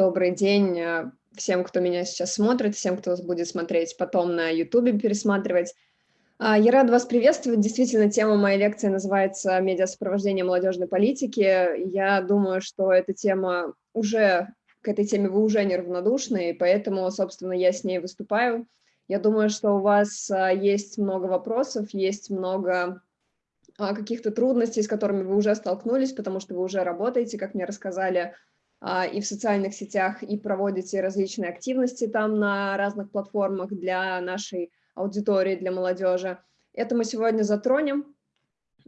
Добрый день э, всем, кто меня сейчас смотрит, всем, кто будет смотреть потом на YouTube, пересматривать. А, я рада вас приветствовать. Действительно, тема моей лекции называется «Медиасопровождение молодежной политики». Я думаю, что эта тема уже, к этой теме вы уже неравнодушны, и поэтому, собственно, я с ней выступаю. Я думаю, что у вас а, есть много вопросов, есть много а, каких-то трудностей, с которыми вы уже столкнулись, потому что вы уже работаете, как мне рассказали, и в социальных сетях, и проводите различные активности там на разных платформах для нашей аудитории, для молодежи. Это мы сегодня затронем,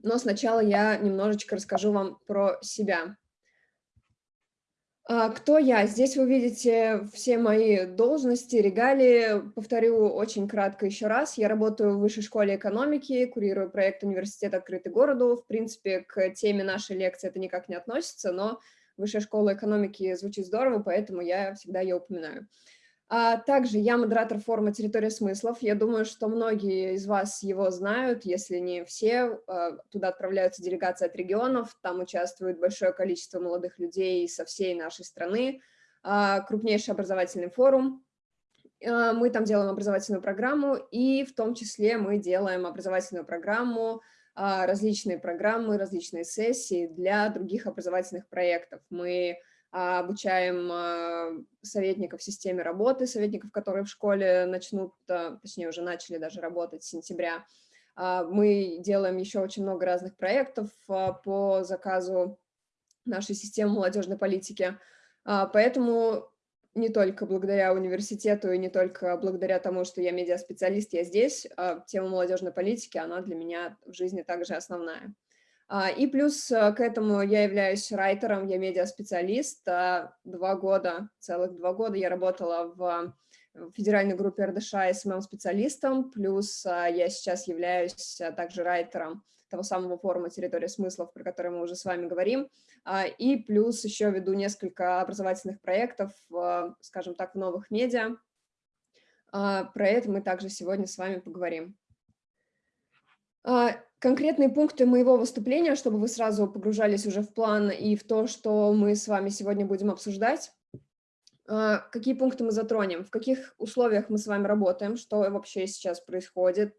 но сначала я немножечко расскажу вам про себя. А, кто я? Здесь вы видите все мои должности, регалии. Повторю очень кратко еще раз. Я работаю в Высшей школе экономики, курирую проект «Университет открытый городу». В принципе, к теме нашей лекции это никак не относится, но Высшая школа экономики звучит здорово, поэтому я всегда ее упоминаю. А также я модератор форума «Территория смыслов». Я думаю, что многие из вас его знают, если не все. А, туда отправляются делегации от регионов, там участвует большое количество молодых людей со всей нашей страны. А, крупнейший образовательный форум. А, мы там делаем образовательную программу, и в том числе мы делаем образовательную программу, различные программы, различные сессии для других образовательных проектов. Мы а, обучаем а, советников системе работы, советников, которые в школе начнут, а, точнее уже начали даже работать с сентября. Мы делаем еще очень много разных проектов по заказу нашей системы молодежной политики, поэтому не только благодаря университету и не только благодаря тому, что я медиаспециалист, я здесь, тема молодежной политики, она для меня в жизни также основная. А, и плюс э, к этому я являюсь райтером, я медиаспециалист. А, два года, целых два года я работала в федеральной группе РДШ СММ-специалистом, плюс а, я сейчас являюсь также райтером того самого форума «Территория смыслов», про который мы уже с вами говорим, и плюс еще веду несколько образовательных проектов, скажем так, в новых медиа. Про это мы также сегодня с вами поговорим. Конкретные пункты моего выступления, чтобы вы сразу погружались уже в план и в то, что мы с вами сегодня будем обсуждать. А, какие пункты мы затронем, в каких условиях мы с вами работаем, что вообще сейчас происходит.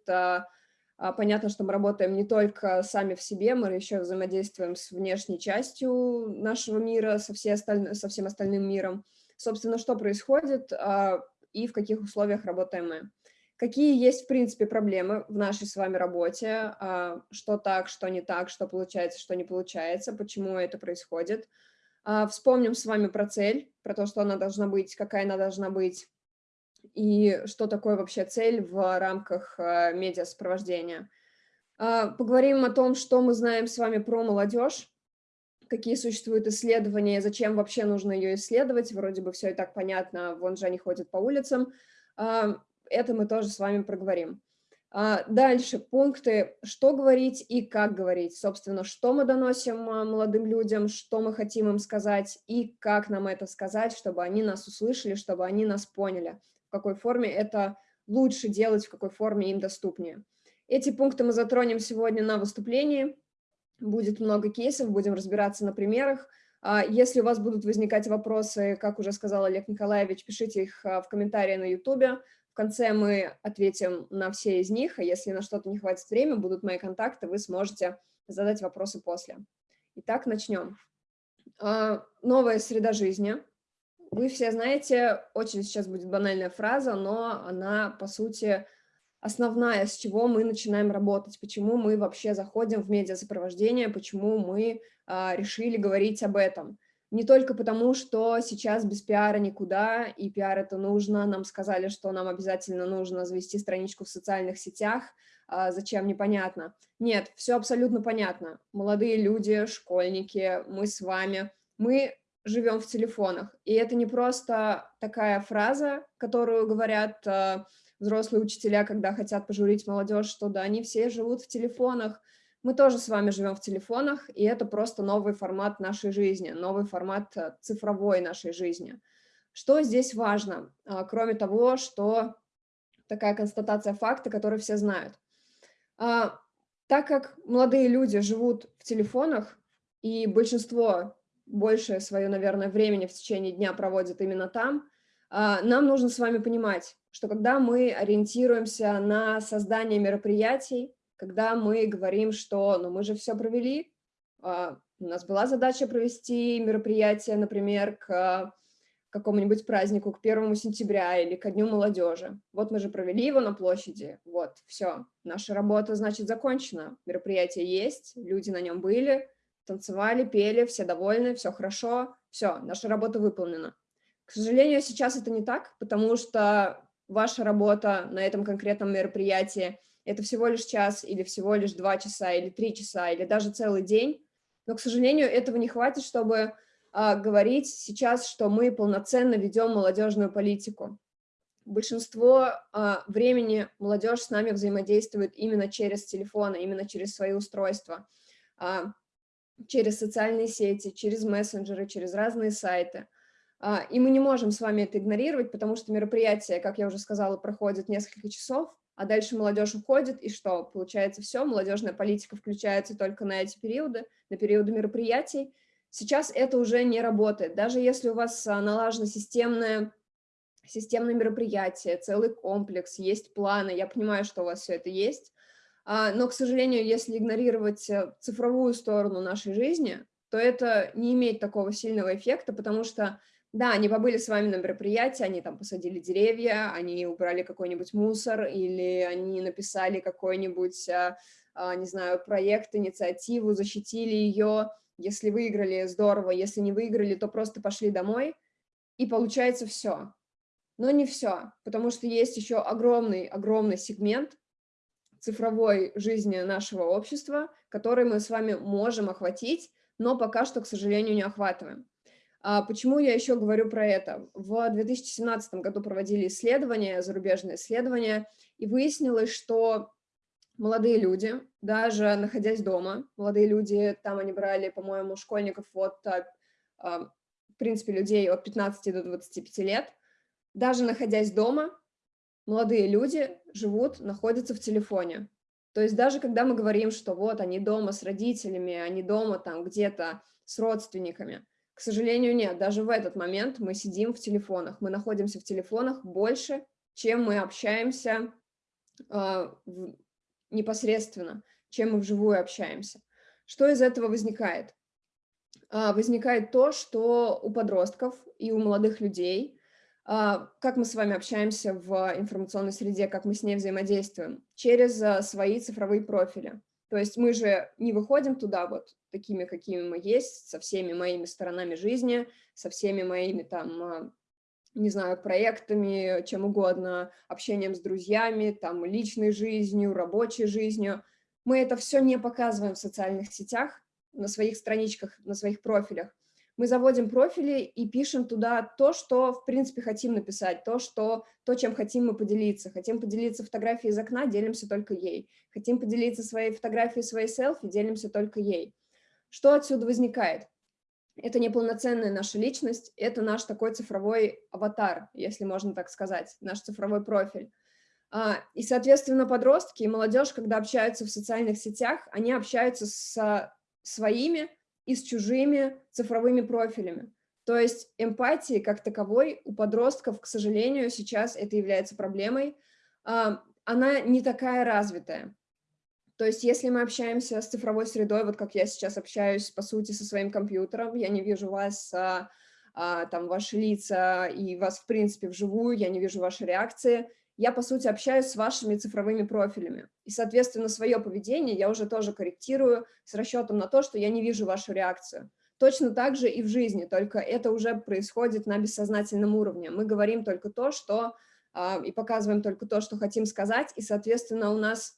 А, а, понятно, что мы работаем не только сами в себе, мы еще взаимодействуем с внешней частью нашего мира, со, всей осталь... со всем остальным миром. Собственно, что происходит и в каких условиях работаем мы какие есть, в принципе, проблемы в нашей с вами работе, а, что так, что не так, что получается, что не получается, почему это происходит. А, вспомним с вами про цель, про то, что она должна быть, какая она должна быть, и что такое вообще цель в рамках а, медиасопровождения. Поговорим о том, что мы знаем с вами про молодежь, какие существуют исследования, зачем вообще нужно ее исследовать, вроде бы все и так понятно, вон же они ходят по улицам, это мы тоже с вами проговорим. А, дальше пункты, что говорить и как говорить. Собственно, что мы доносим а, молодым людям, что мы хотим им сказать и как нам это сказать, чтобы они нас услышали, чтобы они нас поняли, какой форме это лучше делать, в какой форме им доступнее. Эти пункты мы затронем сегодня на выступлении. Будет много кейсов, будем разбираться на примерах. А, если у вас будут возникать вопросы, как уже сказал Олег Николаевич, пишите их в комментарии на YouTube. В конце мы ответим на все из них, а если на что-то не хватит времени, будут мои контакты, вы сможете задать вопросы после. Итак, начнем. А, новая среда жизни. Вы все знаете, очень сейчас будет банальная фраза, но она, по сути, основная, с чего мы начинаем работать, почему мы вообще заходим в медиасопровождение, почему мы а, решили говорить об этом не только потому, что сейчас без пиара никуда, и пиар это нужно, нам сказали, что нам обязательно нужно завести страничку в социальных сетях, а зачем, непонятно. Нет, все абсолютно понятно. Молодые люди, школьники, мы с вами, мы живем в телефонах. И это не просто такая фраза, которую говорят э, взрослые учителя, когда хотят пожурить молодежь, что да, они все живут в телефонах, мы тоже с вами живем в телефонах, и это просто новый формат нашей жизни, новый формат э, цифровой нашей жизни. Что здесь важно, а, кроме того, что такая констатация факта, который все знают. А, так как молодые люди живут в телефонах, и большинство больше свое, наверное, времени в течение дня проводят именно там, а, нам нужно с вами понимать, что когда мы ориентируемся на создание мероприятий, когда мы говорим, что ну, мы же все провели, а, у нас была задача провести мероприятие, например, к какому-нибудь празднику, к первому сентября или ко Дню молодежи. Вот мы же провели его на площади, вот, все, наша работа, значит, закончена. Мероприятие есть, люди на нем были, танцевали, пели, все довольны, все хорошо, все, наша работа выполнена. К сожалению, сейчас это не так, потому что ваша работа на этом конкретном мероприятии – это всего лишь час или всего лишь два часа или три часа или даже целый день, но, к сожалению, этого не хватит, чтобы а, говорить сейчас, что мы полноценно ведем молодежную политику. Большинство а, времени молодежь с нами взаимодействует именно через телефоны, именно через свои устройства, а, через социальные сети, через мессенджеры, через разные сайты. А, и мы не можем с вами это игнорировать, потому что мероприятие, как я уже сказала, проходит несколько часов, а дальше молодежь уходит, и что? Получается все, молодежная политика включается только на эти периоды, на периоды мероприятий, Сейчас это уже не работает. Даже если у вас а, налажено системное, системное мероприятие, целый комплекс, есть планы, я понимаю, что у вас все это есть, но, к сожалению, если игнорировать э, цифровую сторону нашей жизни, то это не имеет такого сильного эффекта, потому что, да, они побыли с вами на мероприятии, они там посадили деревья, они убрали какой-нибудь мусор, или они написали какой-нибудь, а, не знаю, проект, инициативу, защитили ее, если выиграли, здорово. Если не выиграли, то просто пошли домой. И получается все. Но не все, потому что есть еще огромный-огромный сегмент цифровой жизни нашего общества, который мы с вами можем охватить, но пока что, к сожалению, не охватываем. А почему я еще говорю про это? В 2017 году проводили исследования, зарубежные исследования, и выяснилось, что молодые люди, даже находясь дома, молодые люди, там они брали, по-моему, школьников от, а, в принципе, людей от 15 до 25 лет, даже находясь дома, молодые люди живут, находятся в телефоне. То есть даже когда мы говорим, что вот они дома с родителями, они дома там где-то с родственниками, к сожалению, нет. Даже в этот момент мы сидим в телефонах, мы находимся в телефонах больше, чем мы общаемся э, непосредственно, чем мы вживую общаемся. Что из этого возникает? А, возникает то, что у подростков и у молодых людей, как мы с вами общаемся в информационной среде, как мы с ней взаимодействуем, через а, свои цифровые профили. То есть мы же не выходим туда вот такими, какими мы есть, со всеми моими сторонами жизни, со всеми моими там не знаю, проектами, чем угодно, общением с друзьями, там, личной жизнью, рабочей жизнью. Мы это все не показываем в социальных сетях, на своих страничках, на своих профилях. Мы заводим профили и пишем туда то, что, в принципе, хотим написать, то, что, то, чем хотим мы поделиться. Хотим поделиться фотографией из окна, делимся только ей. Хотим поделиться своей фотографией, своей селфи, делимся только ей. Что отсюда возникает? это не полноценная наша личность, это наш такой цифровой аватар, если можно так сказать, наш цифровой профиль. А, и, соответственно, подростки и молодежь, когда общаются в социальных сетях, они общаются с своими и с чужими цифровыми профилями. То есть эмпатии как таковой у подростков, к сожалению, сейчас это является проблемой, а, она не такая развитая. То есть если мы общаемся с цифровой средой, вот как я сейчас общаюсь, по сути, со своим компьютером, я не вижу вас, а, а, там, ваши лица и вас, в принципе, вживую, я не вижу ваши реакции, я, по сути, общаюсь с вашими цифровыми профилями. И, соответственно, свое поведение я уже тоже корректирую с расчетом на то, что я не вижу вашу реакцию. Точно так же и в жизни, только это уже происходит на бессознательном уровне. Мы говорим только то, что э, и показываем только то, что хотим сказать, и, соответственно, у нас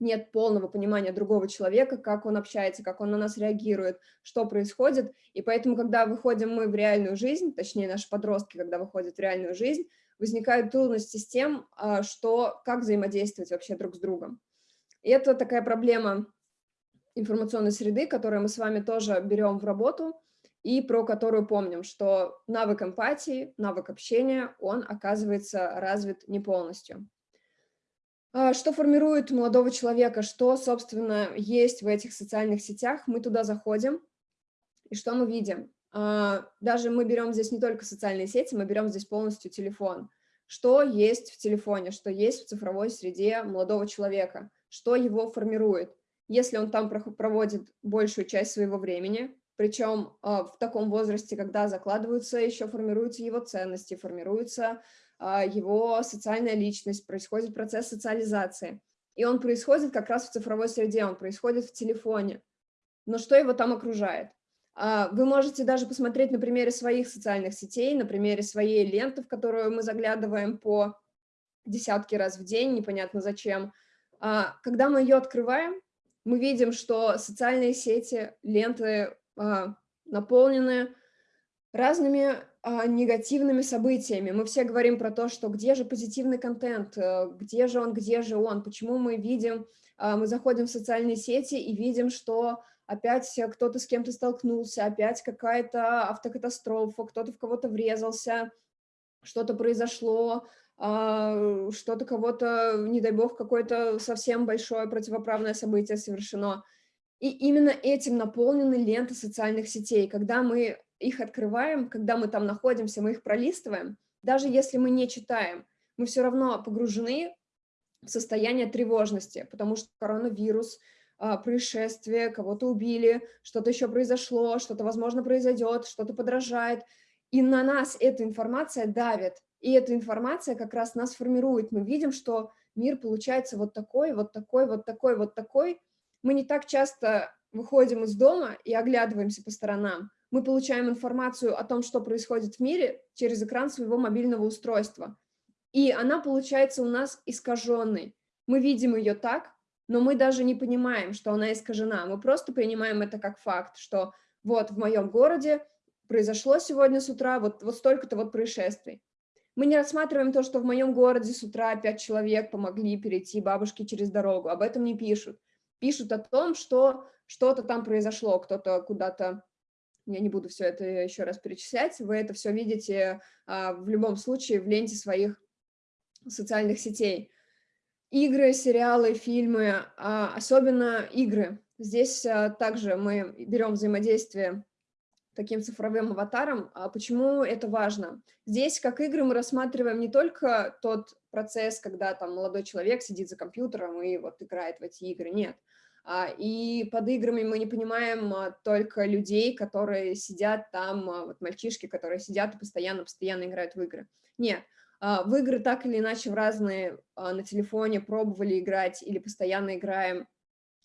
нет полного понимания другого человека, как он общается, как он на нас реагирует, что происходит. И поэтому, когда выходим мы в реальную жизнь, точнее наши подростки, когда выходят в реальную жизнь, возникают трудности с тем, а, что, как взаимодействовать вообще друг с другом. И это такая проблема информационной среды, которую мы с вами тоже берем в работу, и про которую помним, что навык эмпатии, навык общения, он оказывается развит не полностью. А, что формирует молодого человека, что, собственно, есть в этих социальных сетях, мы туда заходим, И что мы видим? А, даже мы берем здесь не только социальные сети, мы берем здесь полностью телефон. Что есть в телефоне, что есть в цифровой среде молодого человека, что его формирует. Если он там проводит большую часть своего времени, причем в таком возрасте, когда закладываются, еще формируются его ценности, формируется его социальная личность, происходит процесс социализации. И он происходит как раз в цифровой среде, он происходит в телефоне. Но что его там окружает? А, вы можете даже посмотреть на примере своих социальных сетей, на примере своей ленты, в которую мы заглядываем по десятки раз в день, непонятно зачем. А, когда мы ее открываем, мы видим, что социальные сети, ленты а, наполнены разными негативными событиями. Мы все говорим про то, что где же позитивный контент, э, где же он, где же он, почему мы видим, мы заходим в социальные сети и видим, что опять кто-то с кем-то столкнулся, опять какая-то автокатастрофа, кто-то в кого-то врезался, что-то произошло, а, что-то кого-то, не дай бог, какое-то совсем большое противоправное событие совершено. И именно этим наполнены ленты социальных сетей. Когда мы их открываем, когда мы там находимся, мы их пролистываем, даже если мы не читаем, мы все равно погружены в состояние тревожности, потому что коронавирус – происшествие, кого-то убили, что-то еще произошло, что-то, возможно, произойдет, что-то подражает. И на нас эта информация давит, и эта информация как раз нас формирует. Мы видим, что мир получается вот такой, вот такой, вот такой, вот такой. Мы не так часто выходим из дома и оглядываемся по сторонам. Мы получаем информацию о том, что происходит в мире через экран своего мобильного устройства. И она получается у нас искаженной. Мы видим ее так, но мы даже не понимаем, что она искажена. Мы просто принимаем это как факт, что вот в моем городе произошло сегодня с утра вот, вот столько-то вот происшествий. Мы не рассматриваем то, что в моем городе с утра пять человек помогли перейти бабушке через дорогу. Об этом не пишут. Пишут о том, что что-то там произошло, кто-то куда-то... Я не буду все это еще раз перечислять. Вы это все видите а, в любом случае в ленте своих социальных сетей игры, сериалы, фильмы, а, особенно игры. Здесь а, также мы берем взаимодействие таким цифровым аватаром. А почему это важно? Здесь, как игры, мы рассматриваем не только тот процесс, когда там молодой человек сидит за компьютером и вот играет в эти игры, нет. И под играми мы не понимаем только людей, которые сидят там, вот мальчишки, которые сидят и постоянно-постоянно играют в игры. Нет, в игры так или иначе в разные а, на телефоне пробовали играть или постоянно играем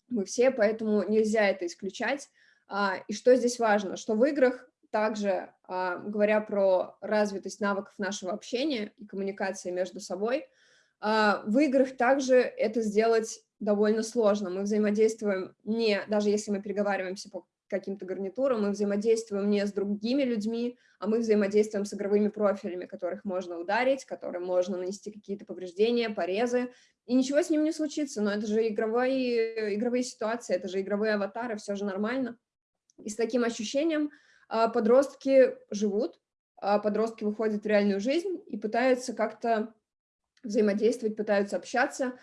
мы все, поэтому нельзя это исключать. А, и что здесь важно, что в играх также, говоря про развитость навыков нашего общения и коммуникации между собой, в играх также это сделать довольно сложно. Мы взаимодействуем не, даже если мы переговариваемся по каким-то гарнитурам, мы взаимодействуем не с другими людьми, а мы взаимодействуем с игровыми профилями, которых можно ударить, которым можно нанести какие-то повреждения, порезы, и ничего с ним не случится, но это же игровые, игровые ситуации, это же игровые аватары, все же нормально. И с таким ощущением а, подростки живут, а, подростки выходят в реальную жизнь и пытаются как-то взаимодействовать, пытаются общаться,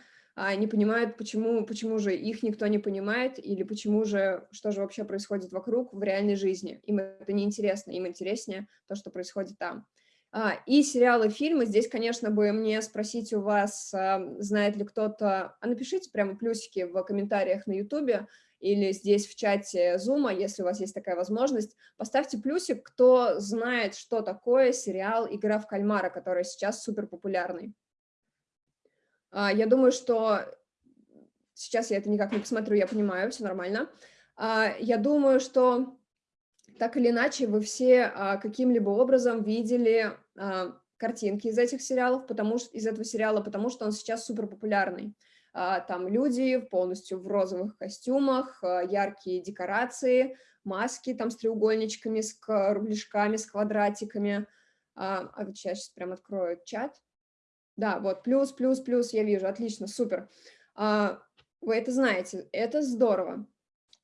не понимают, почему, почему же их никто не понимает, или почему же, что же вообще происходит вокруг в реальной жизни. Им это не интересно, им интереснее то, что происходит там. А, и сериалы, фильмы. Здесь, конечно, бы мне спросить у вас, а, знает ли кто-то... А напишите прямо плюсики в комментариях на YouTube или здесь в чате Zoom, если у вас есть такая возможность. Поставьте плюсик, кто знает, что такое сериал «Игра в кальмара», который сейчас супер популярный. А, я думаю, что сейчас я это никак не посмотрю, я понимаю, все нормально. А, я думаю, что так или иначе вы все а, каким-либо образом видели картинки из этих сериалов, потому что из этого сериала, потому что он сейчас супер популярный. Там люди полностью в розовых костюмах, яркие декорации, маски там с треугольничками, с рубляшками, с квадратиками. А вот сейчас прям открою чат. Да, вот, плюс, плюс, плюс, я вижу, отлично, супер. А, вы это знаете, это здорово.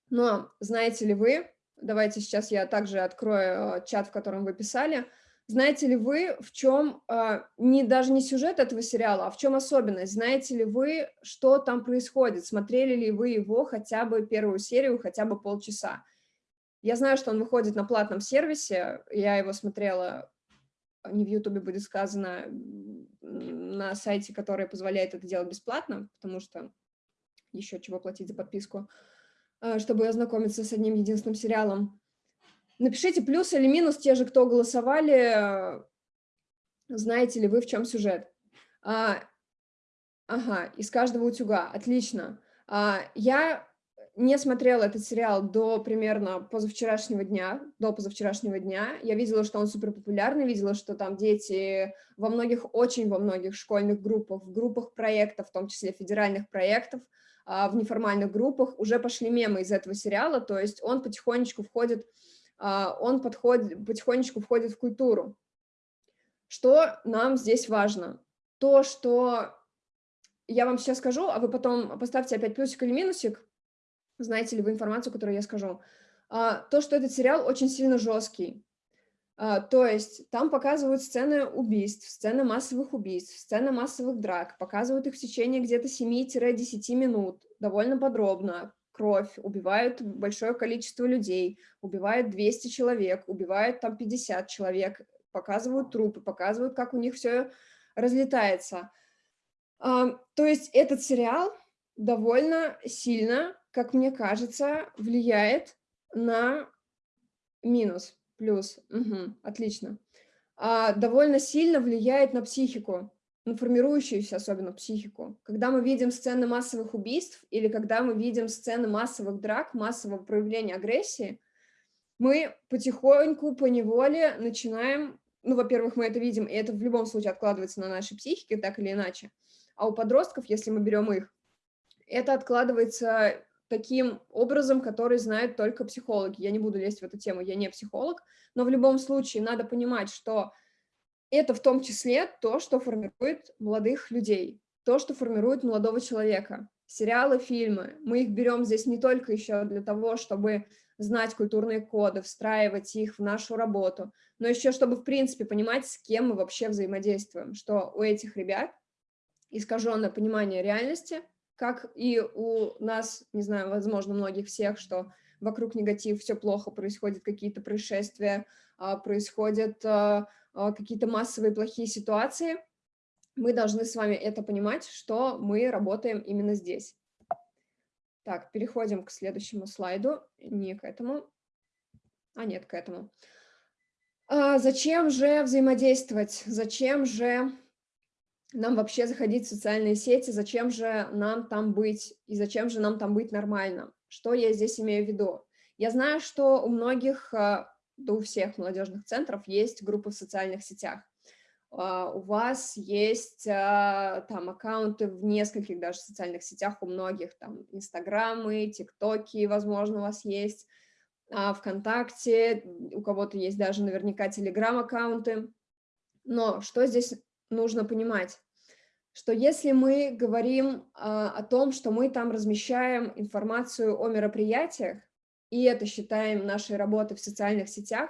Но знаете ли вы, давайте сейчас я также открою э, чат, в котором вы писали, знаете ли вы, в чем, а, не, даже не сюжет этого сериала, а в чем особенность? Знаете ли вы, что там происходит? Смотрели ли вы его хотя бы первую серию, хотя бы полчаса? Я знаю, что он выходит на платном сервисе, я его смотрела, не в Ютубе будет сказано, на сайте, который позволяет это делать бесплатно, потому что еще чего платить за подписку, э, чтобы ознакомиться с одним единственным сериалом. Напишите плюс или минус те же, кто голосовали, знаете ли вы, в чем сюжет. А, ага, из каждого утюга, отлично. А, я не смотрела этот сериал до примерно позавчерашнего дня, до позавчерашнего дня. Я видела, что он супер популярный, видела, что там дети во многих, очень во многих школьных группах, в группах проектов, в том числе федеральных проектов, а, в неформальных группах уже пошли мемы из этого сериала, то есть он потихонечку входит, а, он подходит, потихонечку входит в культуру. Что нам здесь важно? То, что я вам сейчас скажу, а вы потом поставьте опять плюсик или минусик, знаете ли вы информацию, которую я скажу. А, то, что этот сериал очень сильно жесткий. А, то есть там показывают сцены убийств, сцены массовых убийств, сцены массовых драк, показывают их в течение где-то 7-10 минут, довольно подробно, кровь, убивают большое количество людей, убивают 200 человек, убивают там 50 человек, показывают трупы, показывают, как у них все разлетается. А, то есть этот сериал довольно сильно, как мне кажется, влияет на минус плюс, угу, отлично, а, довольно сильно влияет на психику, на формирующуюся особенно психику. Когда мы видим сцены массовых убийств или когда мы видим сцены массовых драк, массового проявления агрессии, мы потихоньку, по неволе начинаем, ну, во-первых, мы это видим, и это в любом случае откладывается на нашей психике, так или иначе, а у подростков, если мы берем их, это откладывается таким образом, который знают только психологи. Я не буду лезть в эту тему, я не психолог, но в любом случае надо понимать, что это в том числе то, что формирует молодых людей, то, что формирует молодого человека. Сериалы, фильмы, мы их берем здесь не только еще для того, чтобы знать культурные коды, встраивать их в нашу работу, но еще чтобы, в принципе, понимать, с кем мы вообще взаимодействуем, что у этих ребят искаженное понимание реальности – как и у нас, не знаю, возможно, многих всех, что вокруг негатив, все плохо, происходят какие-то происшествия, а, происходят а, а, какие-то массовые плохие ситуации, мы должны с вами это понимать, что мы работаем именно здесь. Так, переходим к следующему слайду, не к этому, а нет, к этому. Зачем же взаимодействовать? Зачем же нам вообще заходить в социальные сети, зачем же нам там быть, и зачем же нам там быть нормально. Что я здесь имею в виду? Я знаю, что у многих, а, да у всех молодежных центров есть группы в социальных сетях. А, у вас есть а, там аккаунты в нескольких даже социальных сетях, у многих там инстаграмы, тиктоки, возможно, у вас есть, ВКонтакте, у кого-то есть даже наверняка телеграм-аккаунты. Но что здесь нужно понимать, что если мы говорим а, о том, что мы там размещаем информацию о мероприятиях, и это считаем нашей работой в социальных сетях,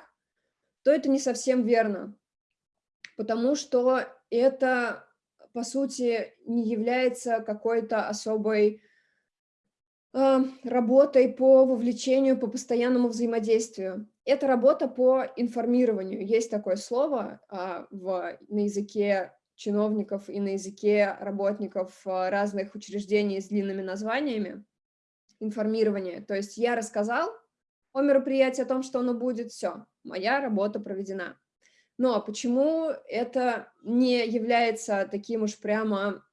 то это не совсем верно, потому что это, по сути, не является какой-то особой э, работой по вовлечению, по постоянному взаимодействию. Это работа по информированию. Есть такое слово э, в, на языке чиновников и на языке работников э, разных учреждений с длинными названиями, информирование. То есть я рассказал о мероприятии, о том, что оно будет, все, моя работа проведена. Но почему это не является таким уж прямо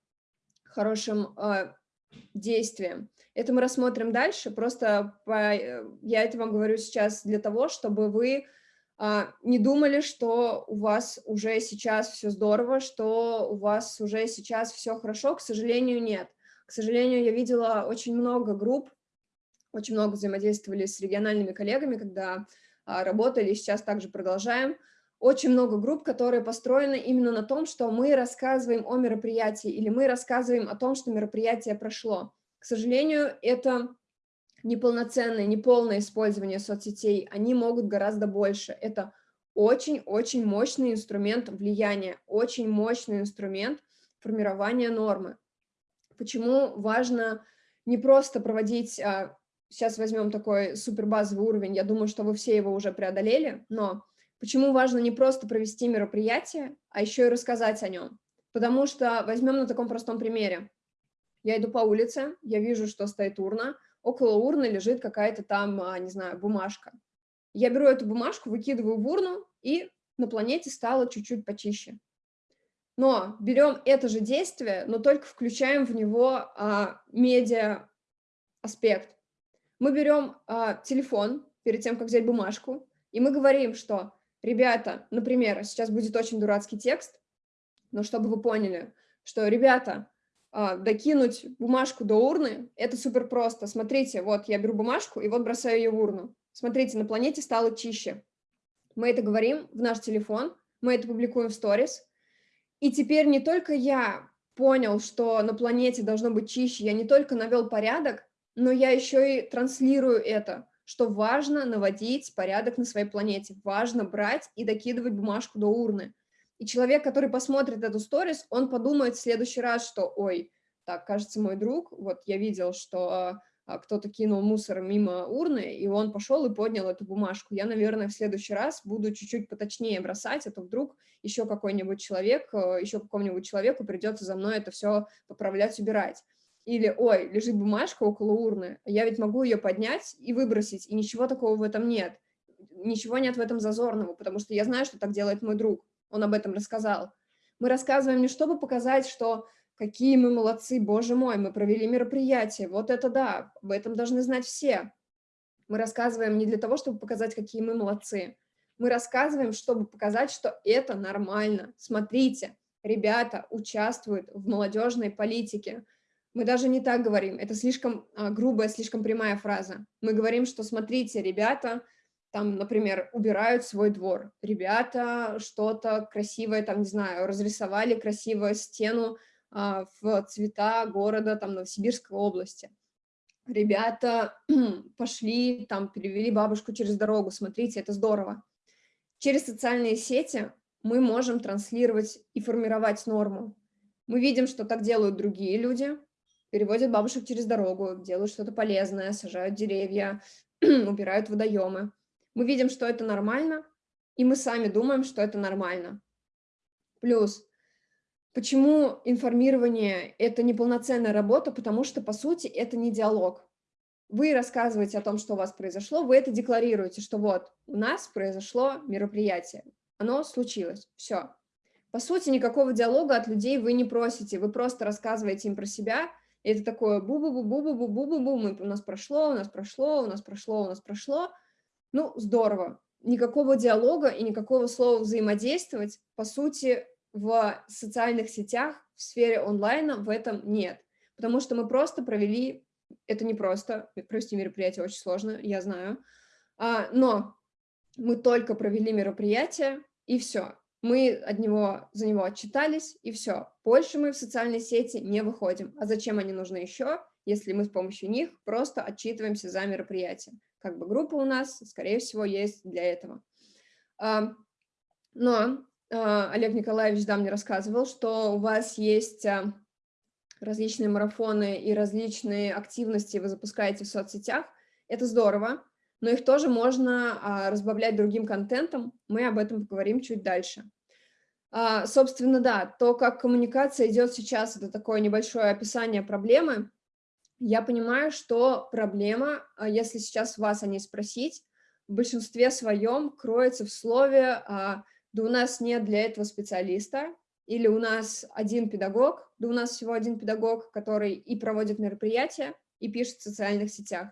хорошим э, действием? Это мы рассмотрим дальше, просто по, э, я это вам говорю сейчас для того, чтобы вы а, не думали, что у вас уже сейчас все здорово, что у вас уже сейчас все хорошо, к сожалению, нет. К сожалению, я видела очень много групп, очень много взаимодействовали с региональными коллегами, когда а, работали, сейчас также продолжаем. Очень много групп, которые построены именно на том, что мы рассказываем о мероприятии или мы рассказываем о том, что мероприятие прошло. К сожалению, это неполноценное, неполное использование соцсетей, они могут гораздо больше. Это очень-очень мощный инструмент влияния, очень мощный инструмент формирования нормы. Почему важно не просто проводить а, сейчас возьмем такой супер базовый уровень, я думаю, что вы все его уже преодолели, но почему важно не просто провести мероприятие, а еще и рассказать о нем? Потому что возьмем на таком простом примере. Я иду по улице, я вижу, что стоит урна, около урны лежит какая-то там, а, не знаю, бумажка. Я беру эту бумажку, выкидываю в урну, и на планете стало чуть-чуть почище. Но берем это же действие, но только включаем в него а, медиа аспект. Мы берем а, телефон перед тем, как взять бумажку, и мы говорим, что, ребята, например, сейчас будет очень дурацкий текст, но чтобы вы поняли, что, ребята, а, докинуть бумажку до урны, это супер просто. Смотрите, вот я беру бумажку и вот бросаю ее в урну. Смотрите, на планете стало чище. Мы это говорим в наш телефон, мы это публикуем в сторис. И теперь не только я понял, что на планете должно быть чище, я не только навел порядок, но я еще и транслирую это, что важно наводить порядок на своей планете, важно брать и докидывать бумажку до урны. И человек, который посмотрит эту сторис, он подумает в следующий раз, что, ой, так, кажется, мой друг, вот я видел, что а, кто-то кинул мусор мимо урны, и он пошел и поднял эту бумажку. Я, наверное, в следующий раз буду чуть-чуть поточнее бросать, а то вдруг еще какой-нибудь человек, э, еще какому-нибудь человеку придется за мной это все поправлять, убирать. Или, ой, лежит бумажка около урны, я ведь могу ее поднять и выбросить, и ничего такого в этом нет. Ничего нет в этом зазорного, потому что я знаю, что так делает мой друг он об этом рассказал. Мы рассказываем не чтобы показать, что какие мы молодцы, боже мой, мы провели мероприятие, вот это да, об этом должны знать все. Мы рассказываем не для того, чтобы показать, какие мы молодцы. Мы рассказываем, чтобы показать, что это нормально. Смотрите, ребята участвуют в молодежной политике. Мы даже не так говорим, это слишком а, грубая, слишком прямая фраза. Мы говорим, что смотрите, ребята там, например, убирают свой двор. Ребята что-то красивое, там, не знаю, разрисовали красивую стену а, в цвета города, там, Новосибирской области. Ребята пошли, там, перевели бабушку через дорогу, смотрите, это здорово. Через социальные сети мы можем транслировать и формировать норму. Мы видим, что так делают другие люди, переводят бабушек через дорогу, делают что-то полезное, сажают деревья, убирают водоемы мы видим, что это нормально, и мы сами думаем, что это нормально. Плюс, почему информирование – это неполноценная работа? Потому что, по сути, это не диалог. Вы рассказываете о том, что у вас произошло, вы это декларируете, что вот, у нас произошло мероприятие, оно случилось, все. По сути, никакого диалога от людей вы не просите, вы просто рассказываете им про себя, и это такое бу-бу-бу-бу-бу-бу-бу-бу, у нас прошло, у нас прошло, у нас прошло, у нас прошло, ну, здорово. Никакого диалога и никакого слова взаимодействовать, по сути, в социальных сетях, в сфере онлайна в этом нет. Потому что мы просто провели, это не просто, провести мероприятие очень сложно, я знаю, а, но мы только провели мероприятие, и все. Мы от него, за него отчитались, и все. Больше мы в социальные сети не выходим. А зачем они нужны еще, если мы с помощью них просто отчитываемся за мероприятие? как бы группа у нас, скорее всего, есть для этого. Но а, Олег Николаевич да, мне рассказывал, что у вас есть а, различные марафоны и различные активности вы запускаете в соцсетях. Это здорово, но их тоже можно а, разбавлять другим контентом. Мы об этом поговорим чуть дальше. Собственно, да, то, как коммуникация идет сейчас, это такое небольшое описание проблемы я понимаю, что проблема, а, если сейчас вас о ней спросить, в большинстве своем кроется в слове а, «да у нас нет для этого специалиста», или «у нас один педагог», «да у нас всего один педагог, который и проводит мероприятия, и пишет в социальных сетях».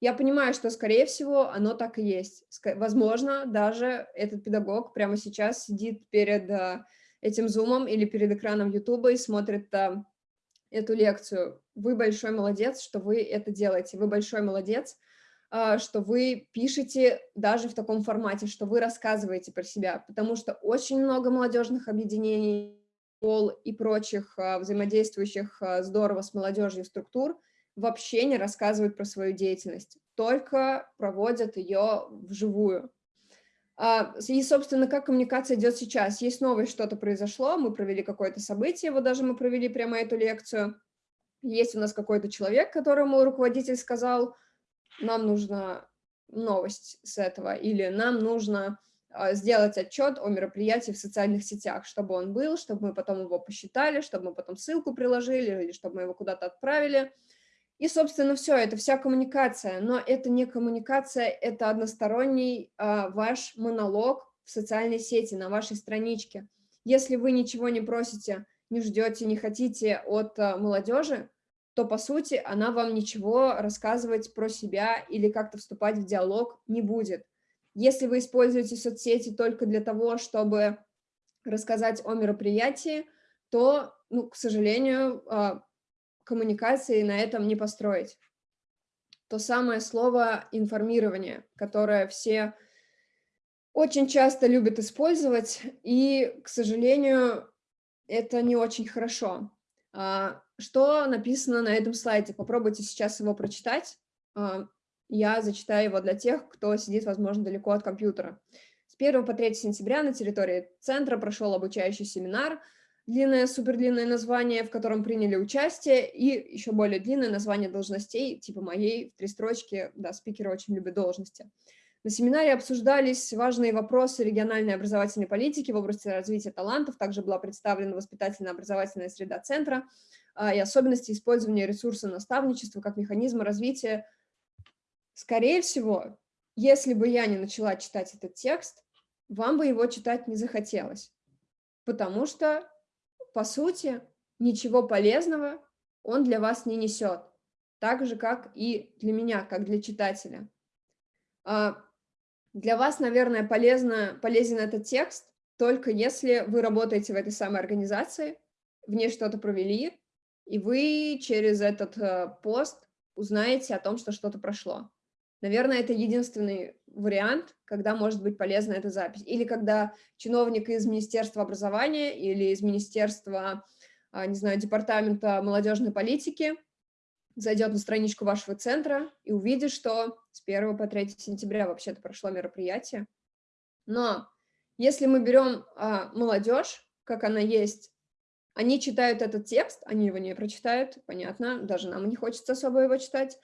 Я понимаю, что, скорее всего, оно так и есть. Возможно, даже этот педагог прямо сейчас сидит перед а, этим зумом или перед экраном Ютуба и смотрит эту лекцию. Вы большой молодец, что вы это делаете. Вы большой молодец, а, что вы пишете даже в таком формате, что вы рассказываете про себя, потому что очень много молодежных объединений, пол и прочих а, взаимодействующих а, здорово с молодежью структур вообще не рассказывают про свою деятельность, только проводят ее вживую. А, и, собственно, как коммуникация идет сейчас? Есть новость, что-то произошло, мы провели какое-то событие, вот даже мы провели прямо эту лекцию. Есть у нас какой-то человек, которому руководитель сказал, нам нужна новость с этого, или нам нужно а, сделать отчет о мероприятии в социальных сетях, чтобы он был, чтобы мы потом его посчитали, чтобы мы потом ссылку приложили, или чтобы мы его куда-то отправили. И, собственно, все, это вся коммуникация, но это не коммуникация, это односторонний э, ваш монолог в социальной сети, на вашей страничке. Если вы ничего не просите, не ждете, не хотите от э, молодежи, то, по сути, она вам ничего рассказывать про себя или как-то вступать в диалог не будет. Если вы используете соцсети только для того, чтобы рассказать о мероприятии, то, ну, к сожалению, а, коммуникации на этом не построить. То самое слово «информирование», которое все очень часто любят использовать, и, к сожалению, это не очень хорошо. А, что написано на этом слайде? Попробуйте сейчас его прочитать. А, я зачитаю его для тех, кто сидит, возможно, далеко от компьютера. С 1 по 3 сентября на территории центра прошел обучающий семинар, длинное, супердлинное название, в котором приняли участие, и еще более длинное название должностей, типа моей, в три строчки, да, спикеры очень любят должности. На семинаре обсуждались важные вопросы региональной образовательной политики в области развития талантов, также была представлена воспитательно-образовательная среда центра а, и особенности использования ресурса наставничества как механизма развития. Скорее всего, если бы я не начала читать этот текст, вам бы его читать не захотелось, потому что, по сути, ничего полезного он для вас не несет, так же, как и для меня, как для читателя. А, для вас, наверное, полезно, полезен этот текст только если вы работаете в этой самой организации, в ней что-то провели, и вы через этот э, пост узнаете о том, что что-то прошло. Наверное, это единственный вариант, когда может быть полезна эта запись. Или когда чиновник из Министерства образования или из Министерства, а, не знаю, Департамента молодежной политики зайдет на страничку вашего центра и увидит, что с 1 по 3 сентября вообще-то прошло мероприятие. Но если мы берем а, молодежь, как она есть, они читают этот текст, они его не прочитают, понятно, даже нам не хочется особо его читать,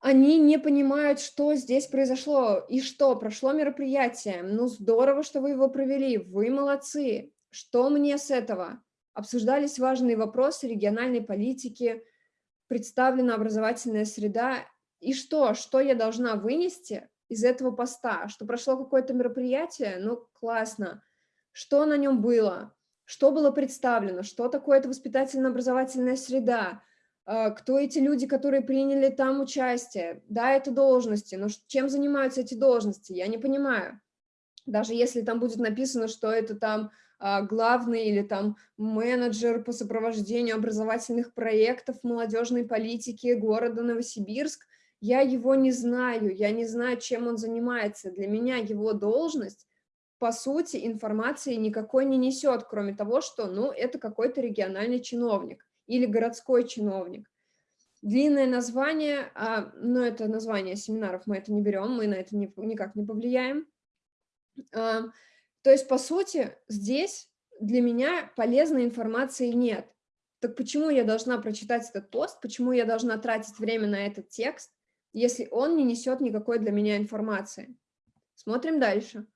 они не понимают, что здесь произошло и что, прошло мероприятие, ну здорово, что вы его провели, вы молодцы, что мне с этого? Обсуждались важные вопросы региональной политики, представлена образовательная среда. И что? Что я должна вынести из этого поста? Что прошло какое-то мероприятие? Ну, классно. Что на нем было? Что было представлено? Что такое это воспитательно-образовательная среда? А, кто эти люди, которые приняли там участие? Да, это должности, но чем занимаются эти должности? Я не понимаю. Даже если там будет написано, что это там а, главный или там менеджер по сопровождению образовательных проектов молодежной политики города Новосибирск, я его не знаю, я не знаю, чем он занимается. Для меня его должность, по сути, информации никакой не несет, кроме того, что, ну, это какой-то региональный чиновник или городской чиновник. Длинное название, а, но это название семинаров, мы это не берем, мы на это никак не повлияем. А, то есть, по сути, здесь для меня полезной информации нет. Так почему я должна прочитать этот пост, почему я должна тратить время на этот текст, если он не несет никакой для меня информации? Смотрим дальше.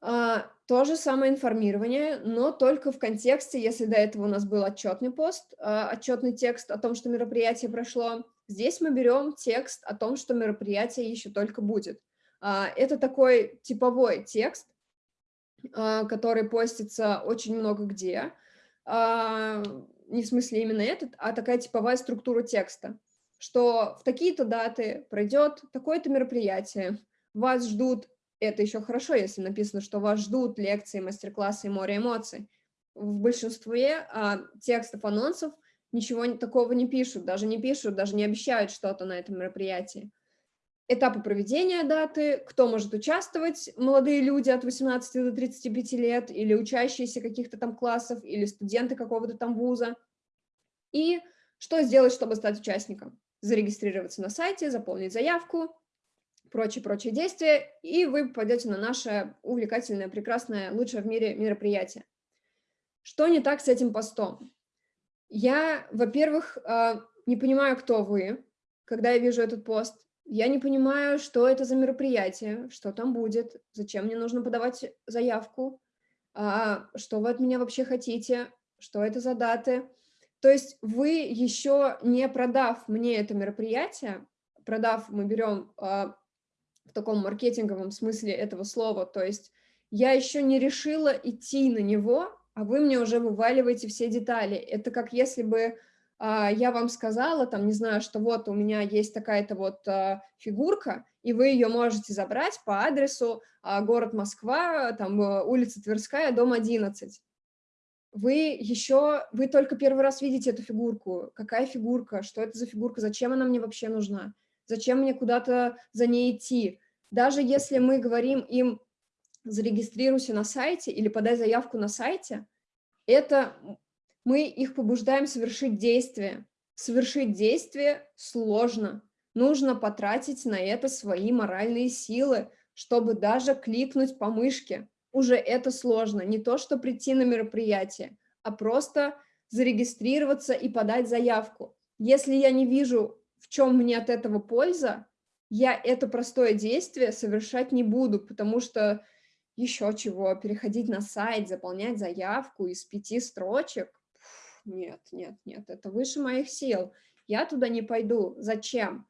А, то же самое информирование, но только в контексте, если до этого у нас был отчетный пост, а, отчетный текст о том, что мероприятие прошло, здесь мы берем текст о том, что мероприятие еще только будет. А, это такой типовой текст, который постится очень много где, не в смысле именно этот, а такая типовая структура текста, что в такие-то даты пройдет такое-то мероприятие, вас ждут, это еще хорошо, если написано, что вас ждут лекции, мастер-классы и море эмоций. В большинстве а, текстов анонсов ничего такого не пишут, даже не пишут, даже не обещают что-то на этом мероприятии этапы проведения даты, кто может участвовать, молодые люди от 18 до 35 лет, или учащиеся каких-то там классов, или студенты какого-то там вуза. И что сделать, чтобы стать участником? Зарегистрироваться на сайте, заполнить заявку, прочие-прочие действия, и вы попадете на наше увлекательное, прекрасное, лучшее в мире мероприятие. Что не так с этим постом? Я, во-первых, а, не понимаю, кто вы, когда я вижу этот пост я не понимаю, что это за мероприятие, что там будет, зачем мне нужно подавать заявку, а, что вы от меня вообще хотите, что это за даты. То есть вы еще не продав мне это мероприятие, продав, мы берем а, в таком маркетинговом смысле этого слова, то есть я еще не решила идти на него, а вы мне уже вываливаете все детали. Это как если бы а, я вам сказала, там, не знаю, что вот у меня есть такая-то вот а, фигурка, и вы ее можете забрать по адресу а, город Москва, там, э, улица Тверская, дом 11. Вы еще, вы только первый раз видите эту фигурку. Какая фигурка? Что это за фигурка? Зачем она мне вообще нужна? Зачем мне куда-то за ней идти? Даже если мы говорим им, зарегистрируйся на сайте или подай заявку на сайте, это мы их побуждаем совершить действие. Совершить действие сложно. Нужно потратить на это свои моральные силы, чтобы даже кликнуть по мышке. Уже это сложно. Не то, что прийти на мероприятие, а просто зарегистрироваться и подать заявку. Если я не вижу, в чем мне от этого польза, я это простое действие совершать не буду, потому что еще чего, переходить на сайт, заполнять заявку из пяти строчек, нет, нет, нет, это выше моих сил. Я туда не пойду. Зачем?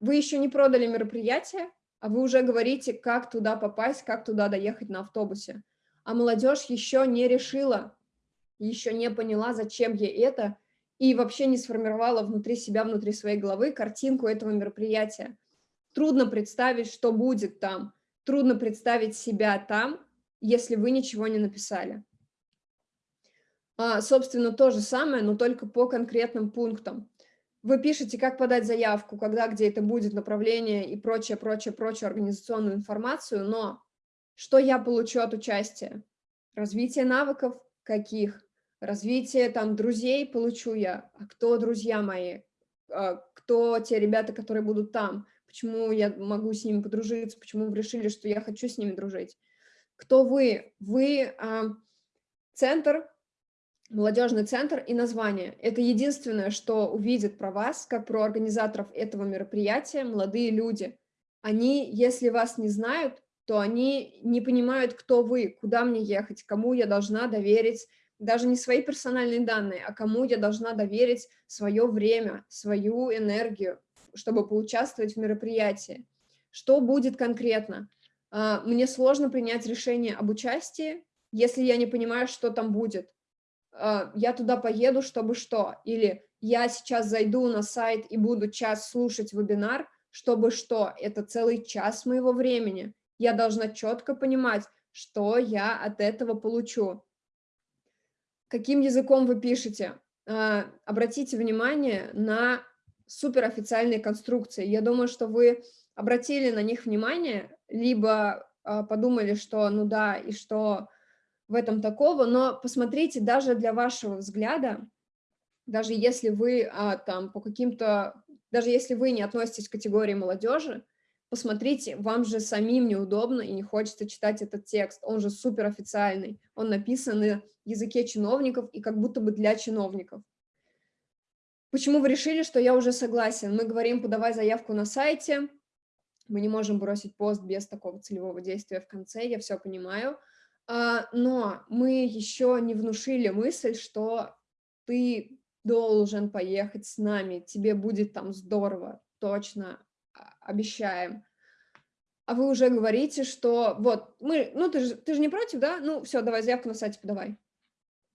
Вы еще не продали мероприятие, а вы уже говорите, как туда попасть, как туда доехать на автобусе. А молодежь еще не решила, еще не поняла, зачем ей это, и вообще не сформировала внутри себя, внутри своей головы картинку этого мероприятия. Трудно представить, что будет там. Трудно представить себя там, если вы ничего не написали. А, собственно, то же самое, но только по конкретным пунктам. Вы пишете, как подать заявку, когда, где это будет, направление и прочее, прочее, прочее организационную информацию, но что я получу от участия? Развитие навыков каких? Развитие там друзей получу я. А кто друзья мои? А, кто те ребята, которые будут там? Почему я могу с ними подружиться? Почему вы решили, что я хочу с ними дружить? Кто вы? Вы а, центр молодежный центр и название. Это единственное, что увидят про вас, как про организаторов этого мероприятия, молодые люди. Они, если вас не знают, то они не понимают, кто вы, куда мне ехать, кому я должна доверить, даже не свои персональные данные, а кому я должна доверить свое время, свою энергию, чтобы поучаствовать в мероприятии. Что будет конкретно? А, мне сложно принять решение об участии, если я не понимаю, что там будет. А, я туда поеду, чтобы что? Или я сейчас зайду на сайт и буду час слушать вебинар, чтобы что? Это целый час моего времени. Я должна четко понимать, что я от этого получу. Каким языком вы пишете? А, обратите внимание на суперофициальные конструкции. Я думаю, что вы обратили на них внимание, либо а, подумали, что ну да, и что в этом такого, но посмотрите, даже для вашего взгляда, даже если вы а, там по каким-то, даже если вы не относитесь к категории молодежи, посмотрите, вам же самим неудобно и не хочется читать этот текст, он же супер официальный, он написан на языке чиновников и как будто бы для чиновников. Почему вы решили, что я уже согласен? Мы говорим, подавай заявку на сайте, мы не можем бросить пост без такого целевого действия в конце, я все понимаю, а, но мы еще не внушили мысль, что ты должен поехать с нами, тебе будет там здорово, точно, обещаем. А вы уже говорите, что вот, мы, ну ты же, ты же не против, да? Ну все, давай заявку на сайте подавай.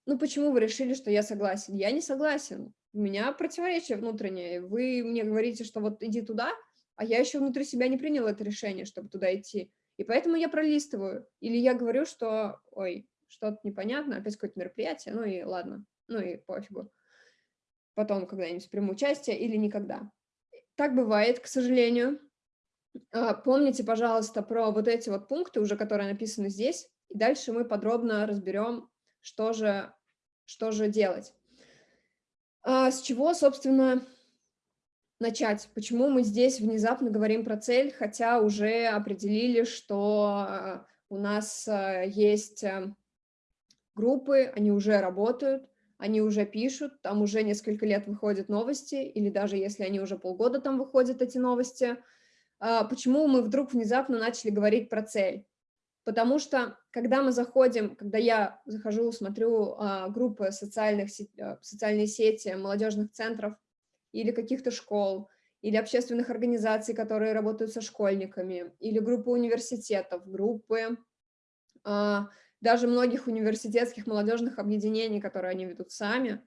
Ну почему вы решили, что я согласен? Я не согласен. У меня противоречие внутреннее. Вы мне говорите, что вот иди туда, а я еще внутри себя не принял это решение, чтобы туда идти. И поэтому я пролистываю. Или я говорю, что, ой, что-то непонятно, опять какое-то мероприятие, ну и ладно, ну и пофигу. Потом когда-нибудь приму участие или никогда. Так бывает, к сожалению. А, помните, пожалуйста, про вот эти вот пункты, уже которые написаны здесь, и дальше мы подробно разберем, что же, что же делать. А с чего, собственно, начать? Почему мы здесь внезапно говорим про цель, хотя уже определили, что э, у нас э, есть э, группы, они уже работают, они уже пишут, там уже несколько лет выходят новости, или даже если они уже полгода там выходят, эти новости, а, почему мы вдруг внезапно начали говорить про цель. Потому что, когда мы заходим, когда я захожу, смотрю а, группы социальных, а, социальные сети, молодежных центров или каких-то школ, или общественных организаций, которые работают со школьниками, или группы университетов, группы даже многих университетских молодежных объединений, которые они ведут сами,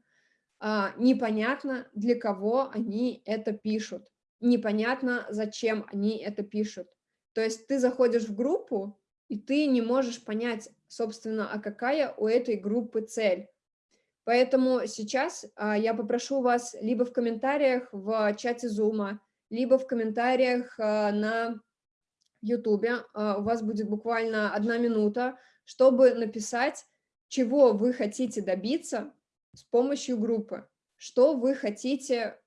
а, непонятно, для кого они это пишут, непонятно, зачем они это пишут. То есть ты заходишь в группу, и ты не можешь понять, собственно, а какая у этой группы цель. Поэтому сейчас а, я попрошу вас либо в комментариях в чате Zoom, либо в комментариях а, на YouTube, у вас будет буквально одна минута, чтобы написать, чего вы хотите добиться с помощью группы, что вы хотите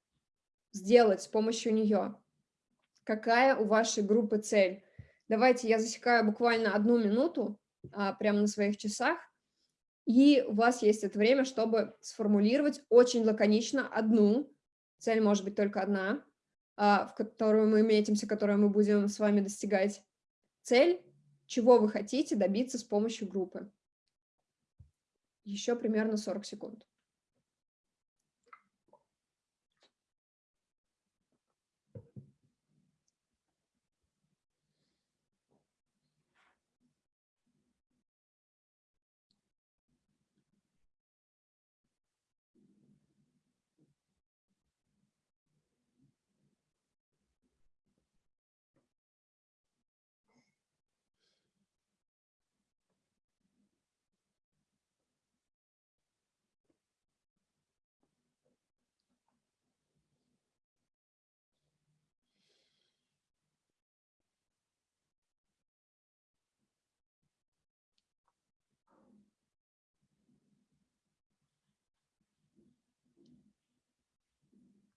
сделать с помощью нее, какая у вашей группы цель. Давайте я засекаю буквально одну минуту а, прямо на своих часах, и у вас есть это время, чтобы сформулировать очень лаконично одну, цель может быть только одна, а, в которую мы метимся, которую мы будем с вами достигать. Цель, чего вы хотите добиться с помощью группы. Еще примерно 40 секунд.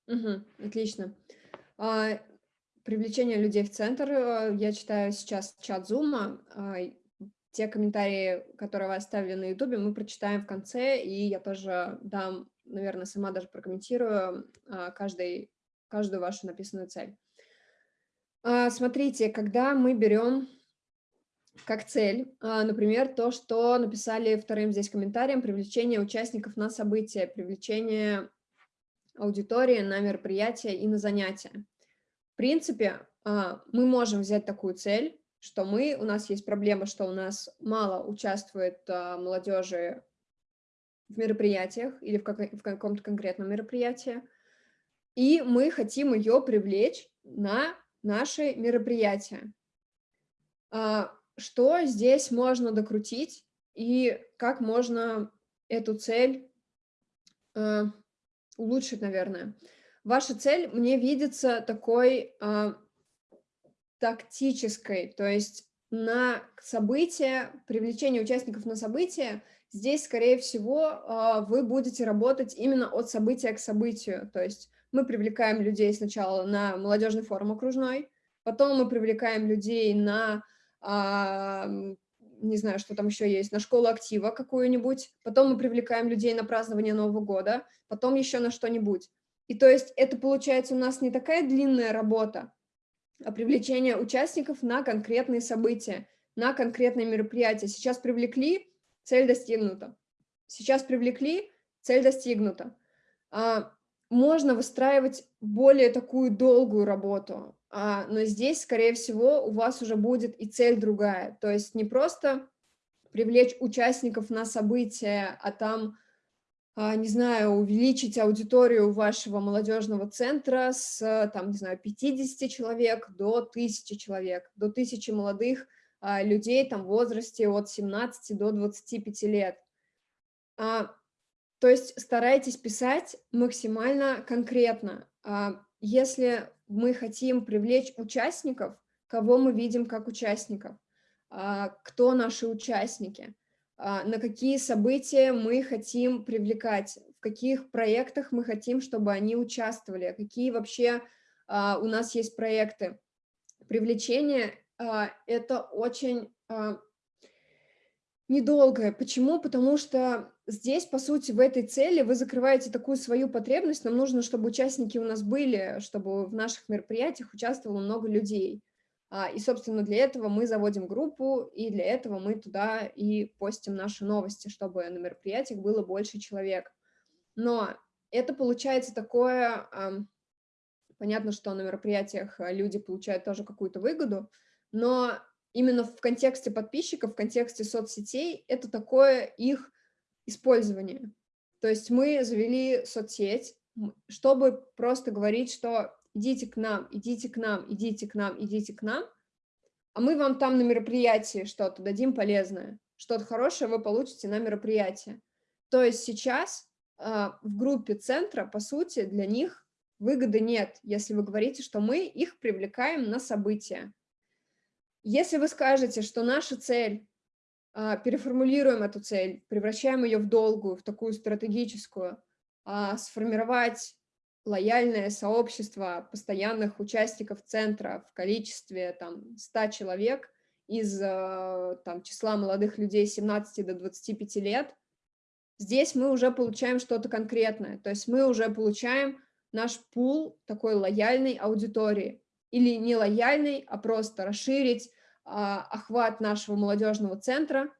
Угу, отлично. А, привлечение людей в центр. Э, я читаю сейчас чат Зума. Те комментарии, которые вы оставили на Ютубе, мы прочитаем в конце, и я тоже дам, наверное, сама даже прокомментирую а, каждый, каждую вашу написанную цель. А, смотрите, когда мы берем как цель, а, например, то, что написали вторым здесь комментарием, привлечение участников на события, привлечение аудитории на мероприятия и на занятия. В принципе, а, мы можем взять такую цель, что мы, у нас есть проблема, что у нас мало участвует а, молодежи в мероприятиях или в, в каком-то конкретном мероприятии, и мы хотим ее привлечь на наши мероприятия. А, что здесь можно докрутить и как можно эту цель улучшить, наверное. Ваша цель мне видится такой э, тактической, то есть на событие, привлечение участников на событие, здесь, скорее всего, э, вы будете работать именно от события к событию, то есть мы привлекаем людей сначала на молодежный форум окружной, потом мы привлекаем людей на э, не знаю, что там еще есть, на школу актива какую-нибудь, потом мы привлекаем людей на празднование Нового года, потом еще на что-нибудь. И то есть это получается у нас не такая длинная работа, а привлечение участников на конкретные события, на конкретные мероприятия. Сейчас привлекли, цель достигнута. Сейчас привлекли, цель достигнута. А, можно выстраивать более такую долгую работу, но здесь, скорее всего, у вас уже будет и цель другая. То есть не просто привлечь участников на событие, а там, а, не знаю, увеличить аудиторию вашего молодежного центра с, там, не знаю, 50 человек до 1000 человек, до 1000 молодых а, людей там в возрасте от 17 до 25 лет. А, то есть старайтесь писать максимально конкретно. А, если мы хотим привлечь участников, кого мы видим как участников, а, кто наши участники, а, на какие события мы хотим привлекать, в каких проектах мы хотим, чтобы они участвовали, какие вообще у нас есть проекты. Привлечение – это очень недолгое. Почему? Потому что здесь, по сути, в этой цели вы закрываете такую свою потребность. Нам нужно, чтобы участники у нас были, чтобы в наших мероприятиях участвовало много людей. А, и, собственно, для этого мы заводим группу, и для этого мы туда и постим наши новости, чтобы на мероприятиях было больше человек. Но это получается такое... Понятно, что на мероприятиях люди получают тоже какую-то выгоду, но именно в контексте подписчиков, в контексте соцсетей, это такое их использование. То есть мы завели соцсеть, чтобы просто говорить, что идите к нам, идите к нам, идите к нам, идите к нам, а мы вам там на мероприятии что-то дадим полезное, что-то хорошее вы получите на мероприятии. То есть сейчас э, в группе центра, по сути, для них выгоды нет, если вы говорите, что мы их привлекаем на события. Если вы скажете, что наша цель переформулируем эту цель, превращаем ее в долгую, в такую стратегическую, а, сформировать лояльное сообщество постоянных участников центра в количестве там, 100 человек из а, там, числа молодых людей 17 до 25 лет, здесь мы уже получаем что-то конкретное. То есть мы уже получаем наш пул такой лояльной аудитории. Или не лояльной, а просто расширить а, охват нашего молодежного центра,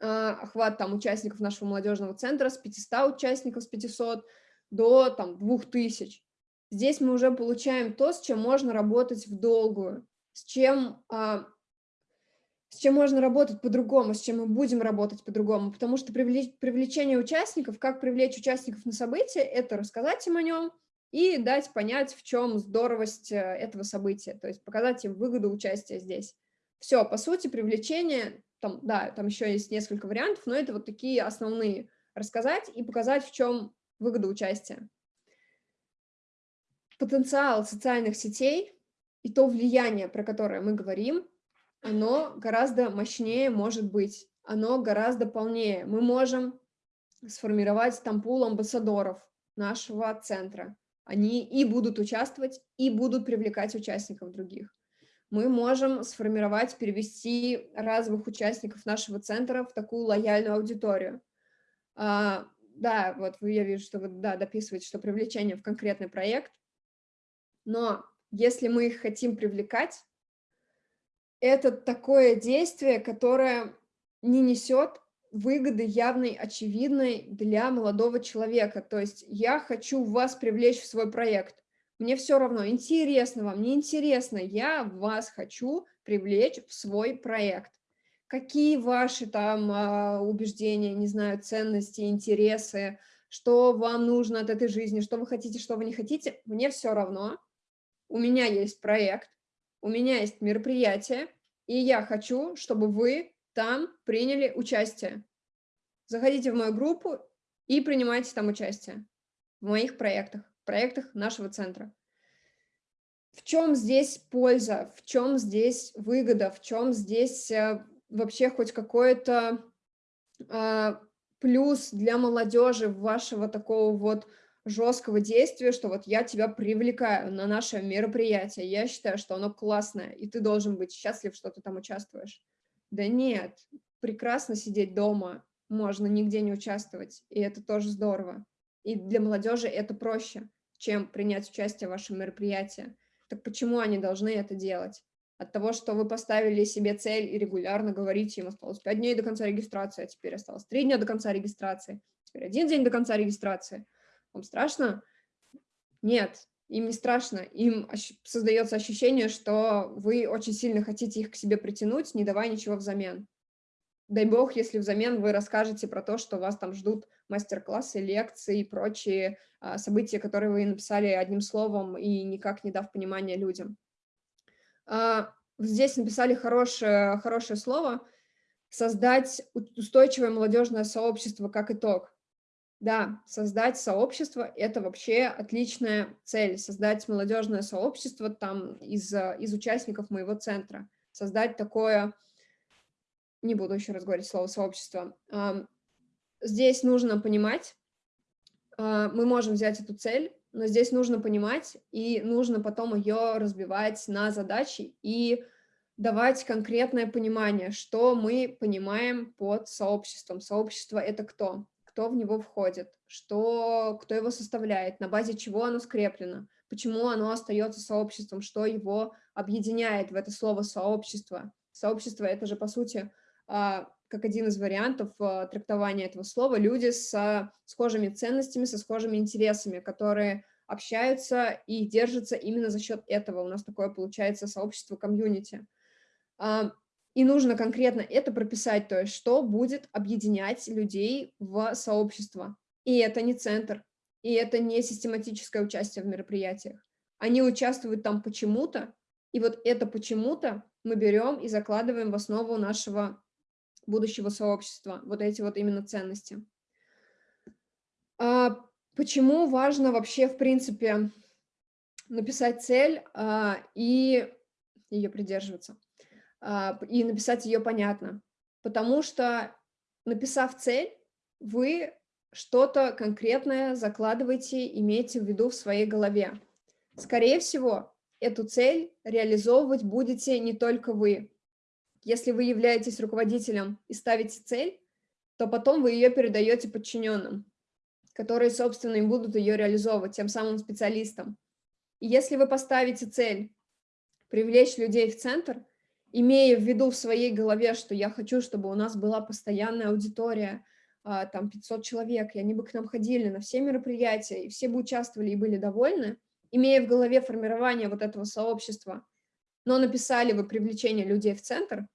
а, охват там участников нашего молодежного центра с 500 участников, с 500 до там 2000. Здесь мы уже получаем то, с чем можно работать в долгую, с чем, а, с чем можно работать по-другому, с чем мы будем работать по-другому, потому что привлеч, привлечение участников, как привлечь участников на событие, это рассказать им о нем и дать понять, в чем здоровость э, этого события, то есть показать им выгоду участия здесь. Все, по сути, привлечение, там, да, там еще есть несколько вариантов, но это вот такие основные. Рассказать и показать, в чем выгода участия. Потенциал социальных сетей и то влияние, про которое мы говорим, оно гораздо мощнее может быть, оно гораздо полнее. Мы можем сформировать там пул амбассадоров нашего центра. Они и будут участвовать, и будут привлекать участников других мы можем сформировать, перевести разовых участников нашего центра в такую лояльную аудиторию. А, да, вот я вижу, что вы да, дописываете, что привлечение в конкретный проект, но если мы их хотим привлекать, это такое действие, которое не несет выгоды явной, очевидной для молодого человека. То есть я хочу вас привлечь в свой проект мне все равно, интересно вам, неинтересно, я вас хочу привлечь в свой проект. Какие ваши там а, убеждения, не знаю, ценности, интересы, что вам нужно от этой жизни, что вы хотите, что вы не хотите, мне все равно. У меня есть проект, у меня есть мероприятие, и я хочу, чтобы вы там приняли участие. Заходите в мою группу и принимайте там участие в моих проектах проектах нашего центра. В чем здесь польза, в чем здесь выгода, в чем здесь э, вообще хоть какой-то э, плюс для молодежи вашего такого вот жесткого действия, что вот я тебя привлекаю на наше мероприятие, я считаю, что оно классное, и ты должен быть счастлив, что ты там участвуешь. Да нет, прекрасно сидеть дома, можно нигде не участвовать, и это тоже здорово. И для молодежи это проще, чем принять участие в вашем мероприятии. Так почему они должны это делать? От того, что вы поставили себе цель и регулярно говорите, им осталось 5 дней до конца регистрации, а теперь осталось 3 дня до конца регистрации, теперь один день до конца регистрации. Вам страшно? Нет, им не страшно. Им создается ощущение, что вы очень сильно хотите их к себе притянуть, не давая ничего взамен. Дай бог, если взамен вы расскажете про то, что вас там ждут мастер-классы, лекции и прочие а, события, которые вы написали одним словом и никак не дав понимания людям. А, здесь написали хорошее, хорошее слово «создать устойчивое молодежное сообщество как итог». Да, создать сообщество – это вообще отличная цель. Создать молодежное сообщество там из, из участников моего центра. Создать такое не буду еще раз говорить слово сообщество. Здесь нужно понимать, а, мы можем взять эту цель, но здесь нужно понимать, и нужно потом ее разбивать на задачи и давать конкретное понимание, что мы понимаем под сообществом. Сообщество — это кто? кто в него входит, что, кто его составляет, на базе чего оно скреплено, почему оно остается сообществом, что его объединяет в это слово «сообщество». Сообщество — это же, по сути, как один из вариантов а, трактования этого слова, люди с схожими ценностями, со схожими интересами, которые общаются и держатся именно за счет этого. У нас такое получается сообщество комьюнити. А, и нужно конкретно это прописать, то есть что будет объединять людей в сообщество. И это не центр, и это не систематическое участие в мероприятиях. Они участвуют там почему-то, и вот это почему-то мы берем и закладываем в основу нашего будущего сообщества, вот эти вот именно ценности. А почему важно вообще, в принципе, написать цель а, и ее придерживаться, а, и написать ее понятно? Потому что, написав цель, вы что-то конкретное закладываете, имеете в виду в своей голове. Скорее всего, эту цель реализовывать будете не только вы. Если вы являетесь руководителем и ставите цель, то потом вы ее передаете подчиненным, которые, собственно, и будут ее реализовывать, тем самым специалистам. И если вы поставите цель привлечь людей в центр, имея в виду в своей голове, что я хочу, чтобы у нас была постоянная аудитория, а, там 500 человек, и они бы к нам ходили на все мероприятия, и все бы участвовали и были довольны, имея в голове формирование вот этого сообщества, но написали вы привлечение людей в центр,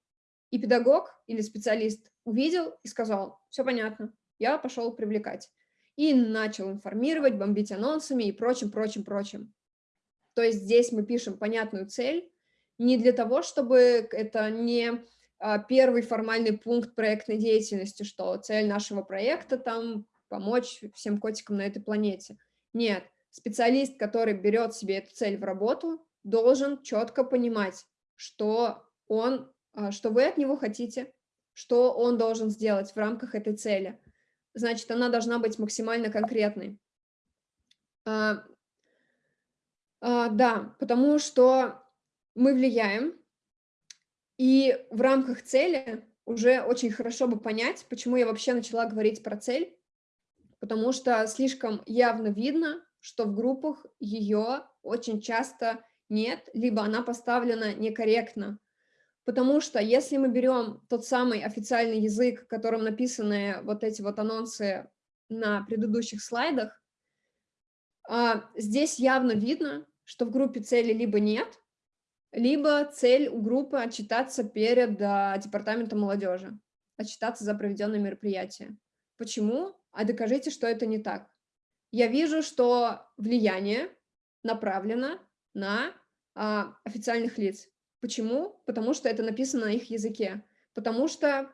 и педагог или специалист увидел и сказал, все понятно, я пошел привлекать. И начал информировать, бомбить анонсами и прочим, прочим, прочим. То есть здесь мы пишем понятную цель, не для того, чтобы это не а, первый формальный пункт проектной деятельности, что цель нашего проекта там помочь всем котикам на этой планете. Нет, специалист, который берет себе эту цель в работу, должен четко понимать, что он, что вы от него хотите, что он должен сделать в рамках этой цели. Значит, она должна быть максимально конкретной. А, а, да, потому что мы влияем и в рамках цели уже очень хорошо бы понять, почему я вообще начала говорить про цель, потому что слишком явно видно, что в группах ее очень часто нет, либо она поставлена некорректно. Потому что если мы берем тот самый официальный язык, которым написаны вот эти вот анонсы на предыдущих слайдах, а, здесь явно видно, что в группе цели либо нет, либо цель у группы отчитаться перед а, департаментом молодежи, отчитаться за проведенное мероприятие. Почему? А докажите, что это не так. Я вижу, что влияние направлено на а, официальных лиц. Почему? Потому что это написано на их языке. Потому что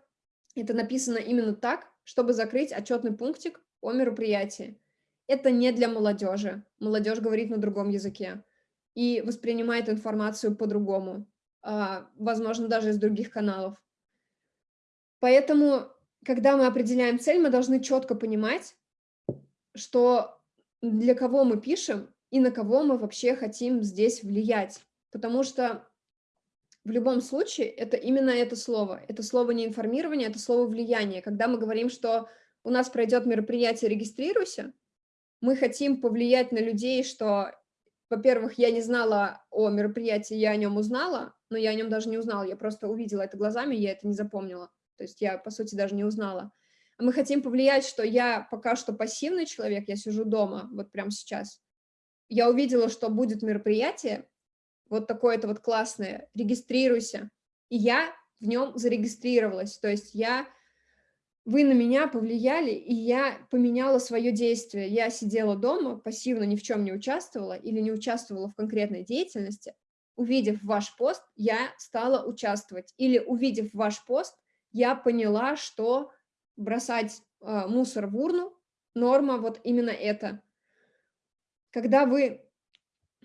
это написано именно так, чтобы закрыть отчетный пунктик о мероприятии. Это не для молодежи. Молодежь говорит на другом языке и воспринимает информацию по-другому, а, возможно, даже из других каналов. Поэтому, когда мы определяем цель, мы должны четко понимать, что для кого мы пишем и на кого мы вообще хотим здесь влиять. Потому что в любом случае это именно это слово. Это слово не информирование, это слово влияние. Когда мы говорим, что у нас пройдет мероприятие «Регистрируйся», мы хотим повлиять на людей, что во-первых, я не знала о мероприятии, я о нем узнала, но я о нем даже не узнала, я просто увидела это глазами, я это не запомнила. То есть я, по сути, даже не узнала. Мы хотим повлиять, что я пока что пассивный человек, я сижу дома, вот прямо сейчас. Я увидела, что будет мероприятие, вот такое-то вот классное, регистрируйся. И я в нем зарегистрировалась, то есть я вы на меня повлияли, и я поменяла свое действие. Я сидела дома, пассивно ни в чем не участвовала или не участвовала в конкретной деятельности. Увидев ваш пост, я стала участвовать. Или увидев ваш пост, я поняла, что бросать э, мусор в урну норма вот именно это. Когда вы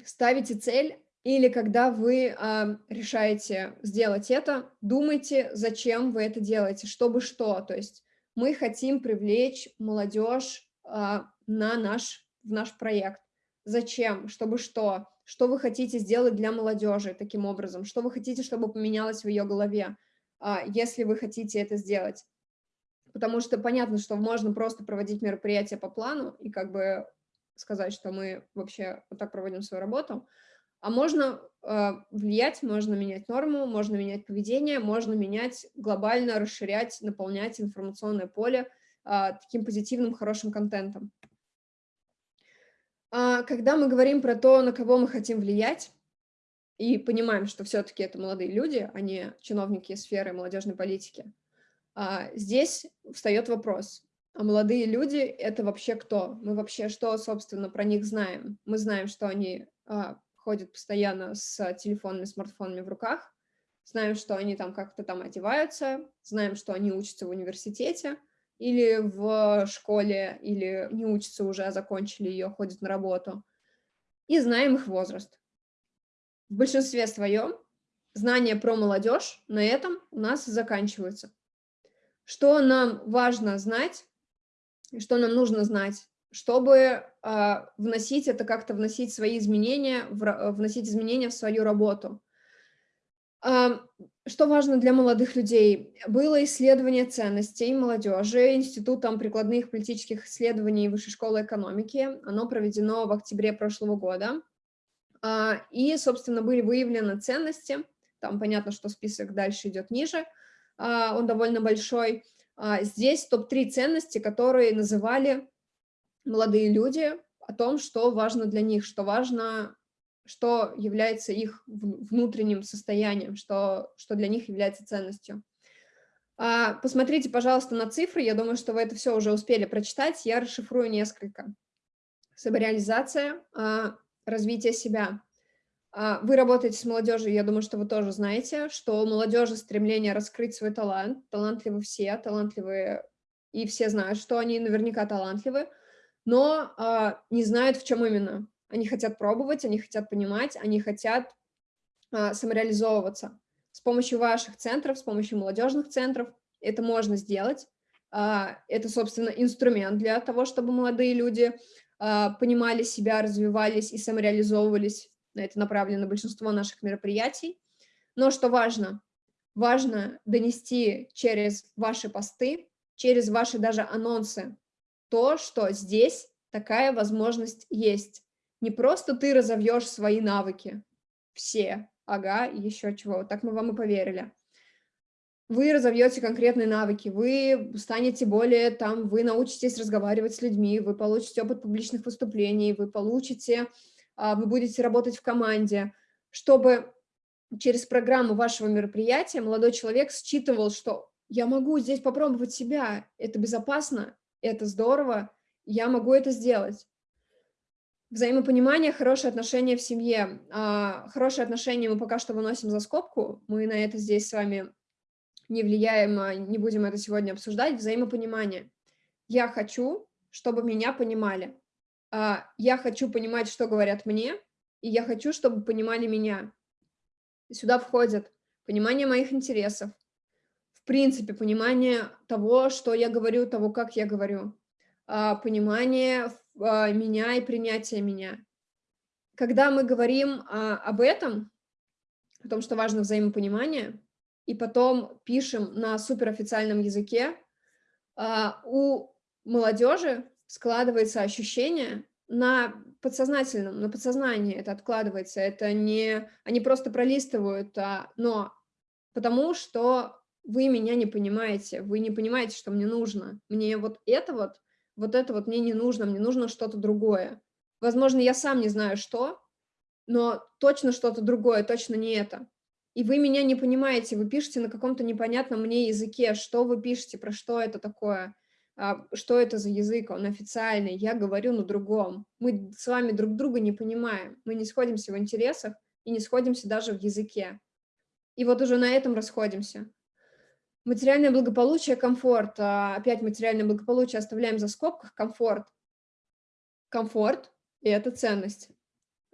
ставите цель или когда вы э, решаете сделать это, думайте, зачем вы это делаете, чтобы что. То есть мы хотим привлечь молодежь а, на наш, в наш проект. Зачем? Чтобы что? Что вы хотите сделать для молодежи таким образом? Что вы хотите, чтобы поменялось в ее голове, а, если вы хотите это сделать? потому что понятно, что можно просто проводить мероприятия по плану и как бы сказать, что мы вообще вот так проводим свою работу, а можно э, влиять, можно менять норму, можно менять поведение, можно менять глобально, расширять, наполнять информационное поле э, таким позитивным, хорошим контентом. А когда мы говорим про то, на кого мы хотим влиять, и понимаем, что все-таки это молодые люди, а не чиновники сферы молодежной политики, а, здесь встает вопрос, а молодые люди — это вообще кто? Мы вообще что, собственно, про них знаем? Мы знаем, что они а, ходят постоянно с телефонами, смартфонами в руках, знаем, что они там как-то там одеваются, знаем, что они учатся в университете или в школе, или не учатся уже, а закончили ее, ходят на работу, и знаем их возраст. В большинстве своем знания про молодежь на этом у нас заканчиваются. Что нам важно знать, что нам нужно знать, чтобы э, вносить это как-то, вносить свои изменения, в, вносить изменения в свою работу. Э, что важно для молодых людей? Было исследование ценностей молодежи Институтом прикладных политических исследований Высшей школы экономики. Оно проведено в октябре прошлого года. Э, и, собственно, были выявлены ценности. Там понятно, что список дальше идет ниже. А, он довольно большой. Здесь топ-3 ценности, которые называли молодые люди о том, что важно для них, что важно, что является их внутренним состоянием, что, что для них является ценностью. А, посмотрите, пожалуйста, на цифры, я думаю, что вы это все уже успели прочитать, я расшифрую несколько. Самореализация, развитие себя, а, вы работаете с молодежью, я думаю, что вы тоже знаете, что у молодежи стремление раскрыть свой талант. Талантливы все, талантливые, и все знают, что они наверняка талантливы, но а, не знают, в чем именно. Они хотят пробовать, они хотят понимать, они хотят а, самореализовываться. С помощью ваших центров, с помощью молодежных центров это можно сделать. А, это, собственно, инструмент для того, чтобы молодые люди а, понимали себя, развивались и самореализовывались на это направлено большинство наших мероприятий. Но что важно? Важно донести через ваши посты, через ваши даже анонсы то, что здесь такая возможность есть. Не просто ты разовьешь свои навыки, все, ага, еще чего, так мы вам и поверили. Вы разовьете конкретные навыки, вы станете более там, вы научитесь разговаривать с людьми, вы получите опыт публичных выступлений, вы получите а, вы будете работать в команде, чтобы через программу вашего мероприятия молодой человек считывал, что я могу здесь попробовать себя, это безопасно, это здорово, я могу это сделать. Взаимопонимание, хорошие отношения в семье. А, хорошие отношения мы пока что выносим за скобку, мы на это здесь с вами не влияем, а, не будем это сегодня обсуждать. Взаимопонимание. Я хочу, чтобы меня понимали. А, я хочу понимать, что говорят мне, и я хочу, чтобы понимали меня. Сюда входит понимание моих интересов, принципе, понимание того, что я говорю, того, как я говорю, а, понимание а, меня и принятие меня. Когда мы говорим об этом, о том, что важно взаимопонимание, и потом пишем на суперофициальном языке, у молодежи складывается ощущение на подсознательном, на подсознании это откладывается, это не, они просто пролистывают, а, но потому что вы меня не понимаете, вы не понимаете, что мне нужно, мне вот это вот, вот это вот мне не нужно, мне нужно что-то другое. Возможно, я сам не знаю что, но точно что-то другое, точно не это. И вы меня не понимаете, вы пишете на каком-то непонятном мне языке, что вы пишете, про что это такое. А, что это за язык, он официальный, я говорю на другом. Мы с вами друг друга не понимаем, мы не сходимся в интересах и не сходимся даже в языке. И вот уже на этом расходимся. Материальное благополучие, комфорт. А, опять материальное благополучие оставляем за скобках, комфорт. Комфорт – и это ценность.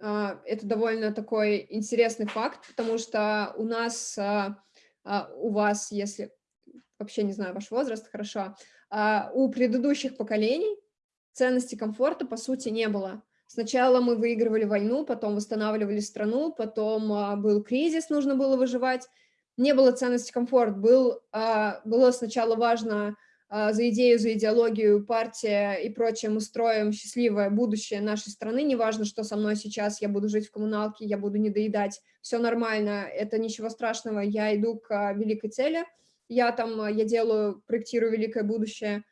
А, это довольно такой интересный факт, потому что у нас, у вас, если вообще не знаю ваш возраст, хорошо, а у предыдущих поколений ценности комфорта, по сути, не было. Сначала мы выигрывали войну, потом восстанавливали страну, потом а, был кризис, нужно было выживать. Не было ценности комфорт, был, а, было сначала важно а, за идею, за идеологию, партия и прочее, мы строим счастливое будущее нашей страны, неважно, что со мной сейчас, я буду жить в коммуналке, я буду не доедать, все нормально, это ничего страшного, я иду к а, великой цели, я там, я делаю, проектирую великое будущее.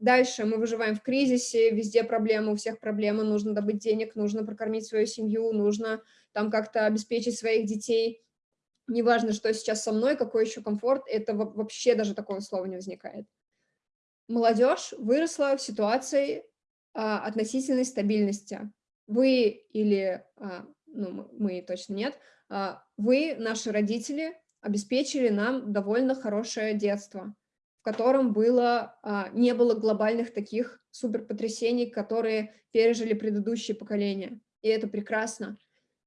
Дальше мы выживаем в кризисе, везде проблемы, у всех проблемы, нужно добыть денег, нужно прокормить свою семью, нужно там как-то обеспечить своих детей. Неважно, что сейчас со мной, какой еще комфорт, это вообще даже такого слова не возникает молодежь выросла в ситуации а, относительной стабильности. Вы или, а, ну, мы точно нет, а, вы, наши родители, обеспечили нам довольно хорошее детство, в котором было, а, не было глобальных таких суперпотрясений, которые пережили предыдущие поколения. И это прекрасно.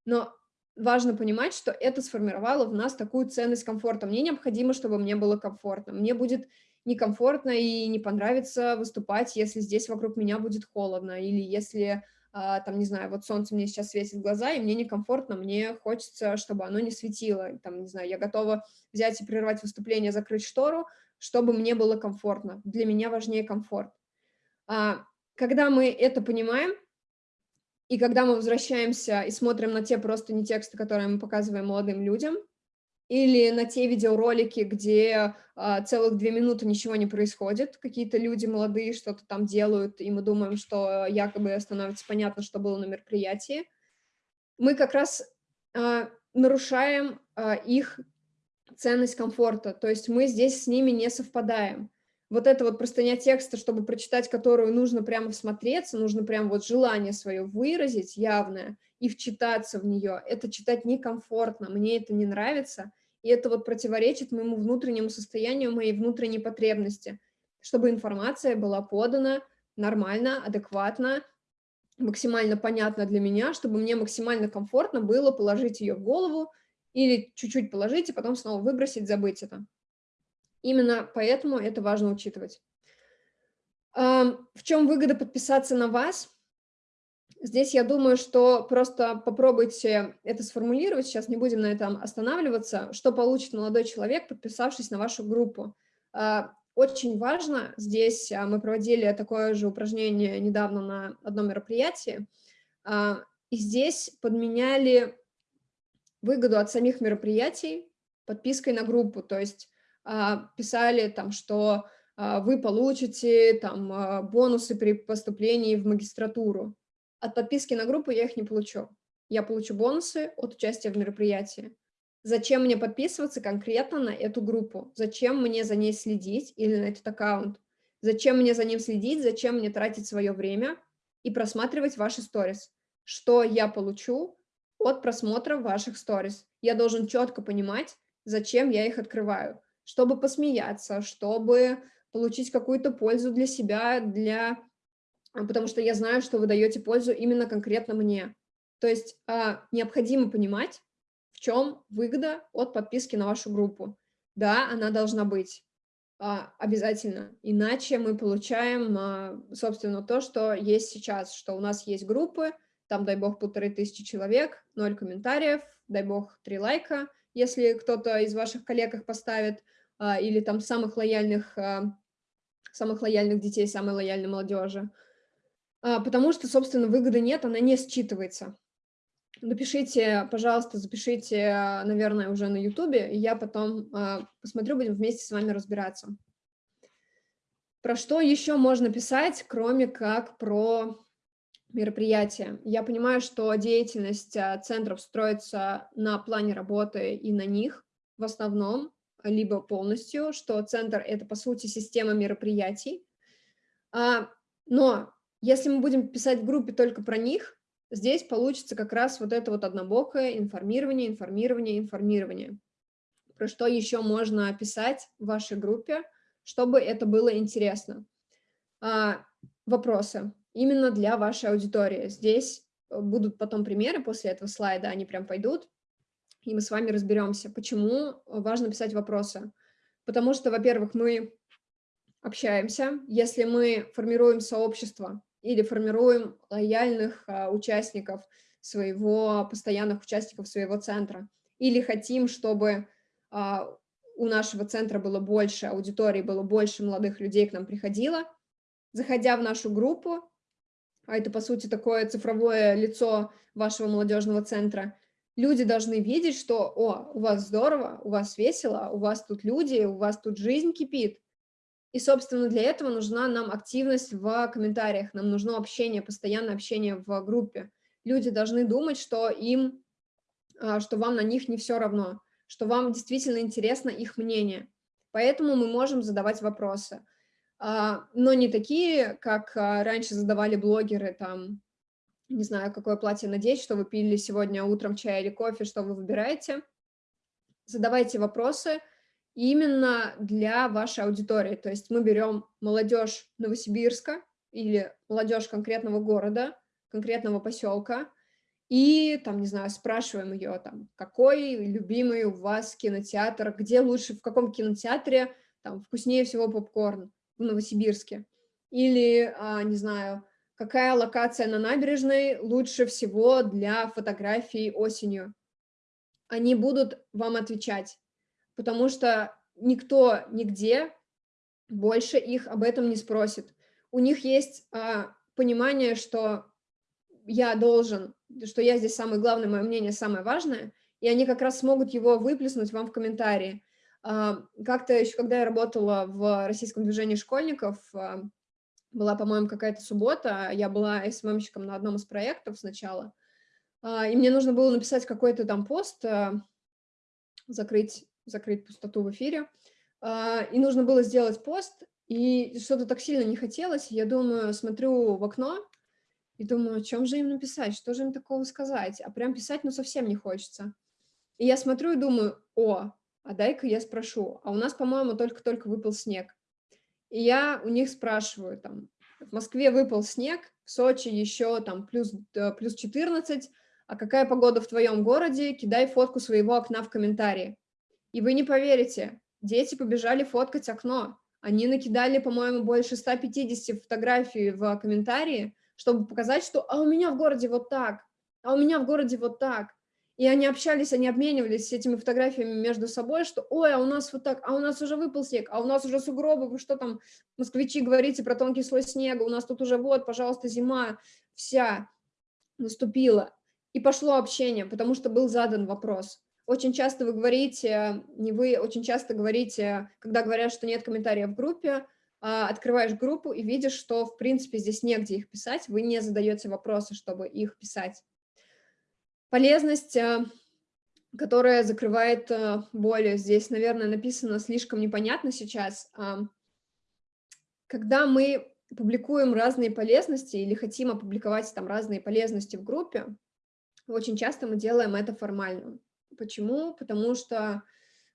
Но важно понимать, что это сформировало в нас такую ценность комфорта. Мне необходимо, чтобы мне было комфортно. Мне будет некомфортно и не понравится выступать, если здесь вокруг меня будет холодно, или если, а, там, не знаю, вот солнце мне сейчас светит в глаза, и мне некомфортно, мне хочется, чтобы оно не светило, там, не знаю, я готова взять и прервать выступление, закрыть штору, чтобы мне было комфортно. Для меня важнее комфорт. А, когда мы это понимаем, и когда мы возвращаемся и смотрим на те просто не тексты, которые мы показываем молодым людям, или на те видеоролики, где а, целых две минуты ничего не происходит, какие-то люди молодые что-то там делают, и мы думаем, что якобы становится понятно, что было на мероприятии, мы как раз а, нарушаем а, их ценность комфорта, то есть мы здесь с ними не совпадаем вот эта вот простыня текста, чтобы прочитать которую нужно прямо всмотреться, нужно прямо вот желание свое выразить явное и вчитаться в нее, это читать некомфортно, мне это не нравится, и это вот противоречит моему внутреннему состоянию, моей внутренней потребности, чтобы информация была подана нормально, адекватно, максимально понятно для меня, чтобы мне максимально комфортно было положить ее в голову или чуть-чуть положить, и потом снова выбросить, забыть это. Именно поэтому это важно учитывать. В чем выгода подписаться на вас? Здесь я думаю, что просто попробуйте это сформулировать, сейчас не будем на этом останавливаться, что получит молодой человек, подписавшись на вашу группу. А, очень важно, здесь а, мы проводили такое же упражнение недавно на одном мероприятии, а, и здесь подменяли выгоду от самих мероприятий подпиской на группу, то есть писали там, что а, вы получите там а, бонусы при поступлении в магистратуру. От подписки на группу я их не получу. Я получу бонусы от участия в мероприятии. Зачем мне подписываться конкретно на эту группу? Зачем мне за ней следить или на этот аккаунт? Зачем мне за ним следить? Зачем мне тратить свое время и просматривать ваши сторис? Что я получу от просмотра ваших сторис? Я должен четко понимать, зачем я их открываю чтобы посмеяться, чтобы получить какую-то пользу для себя, для... потому что я знаю, что вы даете пользу именно конкретно мне. То есть а, необходимо понимать, в чем выгода от подписки на вашу группу. Да, она должна быть а, обязательно, иначе мы получаем, а, собственно, то, что есть сейчас, что у нас есть группы, там, дай бог, полторы тысячи человек, ноль комментариев, дай бог, три лайка, если кто-то из ваших коллег их поставит, а, или там самых лояльных, а, самых лояльных детей, самой лояльной молодежи. А, потому что, собственно, выгоды нет, она не считывается. Напишите, пожалуйста, запишите, наверное, уже на Ютубе, и я потом посмотрю, будем вместе с вами разбираться. Про что еще можно писать, кроме как про мероприятия? Я понимаю, что деятельность центров строится на плане работы и на них в основном, либо полностью, что центр — это, по сути, система мероприятий. А, но если мы будем писать в группе только про них, здесь получится как раз вот это вот однобокое информирование, информирование, информирование. Про что еще можно писать в вашей группе, чтобы это было интересно. А, вопросы именно для вашей аудитории. Здесь будут потом примеры после этого слайда, они прям пойдут и мы с вами разберемся, почему важно писать вопросы. Потому что, во-первых, мы общаемся, если мы формируем сообщество или формируем лояльных а, участников своего, постоянных участников своего центра, или хотим, чтобы а, у нашего центра было больше аудитории, было больше молодых людей к нам приходило, заходя в нашу группу, а это, по сути, такое цифровое лицо вашего молодежного центра, люди должны видеть, что, о, у вас здорово, у вас весело, у вас тут люди, у вас тут жизнь кипит. И, собственно, для этого нужна нам активность в комментариях, нам нужно общение, постоянное общение в группе. Люди должны думать, что им, а, что вам на них не все равно, что вам действительно интересно их мнение. Поэтому мы можем задавать вопросы. А, но не такие, как а, раньше задавали блогеры, там, не знаю, какое платье надеть, что вы пили сегодня утром чай или кофе, что вы выбираете. Задавайте вопросы именно для вашей аудитории. То есть мы берем молодежь Новосибирска или молодежь конкретного города, конкретного поселка, и, там, не знаю, спрашиваем ее, там, какой любимый у вас кинотеатр, где лучше, в каком кинотеатре, там, вкуснее всего попкорн в Новосибирске. Или, а, не знаю, какая локация на набережной лучше всего для фотографий осенью. Они будут вам отвечать, потому что никто нигде больше их об этом не спросит. У них есть а, понимание, что я должен, что я здесь самый главный, мое мнение самое важное, и они как раз смогут его выплеснуть вам в комментарии. А, как-то еще, когда я работала в российском движении школьников, а, была, по-моему, какая-то суббота, я была СММщиком на одном из проектов сначала, а, и мне нужно было написать какой-то там пост, закрыть, закрыть пустоту в эфире, и нужно было сделать пост, и что-то так сильно не хотелось, я думаю, смотрю в окно, и думаю, о чем же им написать, что же им такого сказать, а прям писать ну совсем не хочется. И я смотрю и думаю, о, а дай-ка я спрошу, а у нас, по-моему, только-только выпал снег. И я у них спрашиваю, там, в Москве выпал снег, в Сочи еще там плюс, плюс 14, а какая погода в твоем городе, кидай фотку своего окна в комментарии. И вы не поверите, дети побежали фоткать окно. Они накидали, по-моему, больше 150 фотографий в комментарии, чтобы показать, что «а у меня в городе вот так», «а у меня в городе вот так». И они общались, они обменивались этими фотографиями между собой, что «Ой, а у нас вот так, а у нас уже выпал снег, а у нас уже сугробы, вы что там, москвичи, говорите про тонкий слой снега, у нас тут уже вот, пожалуйста, зима вся наступила». И пошло общение, потому что был задан вопрос. Очень часто вы говорите, не вы, очень часто говорите, когда говорят, что нет комментариев в группе, а, открываешь группу и видишь, что, в принципе, здесь негде их писать, вы не задаете вопросы, чтобы их писать. Полезность, э, которая закрывает э, боли, здесь, наверное, написано слишком непонятно сейчас. Когда мы публикуем разные полезности или хотим опубликовать там разные полезности в группе, очень часто мы делаем это формально. Почему? Потому что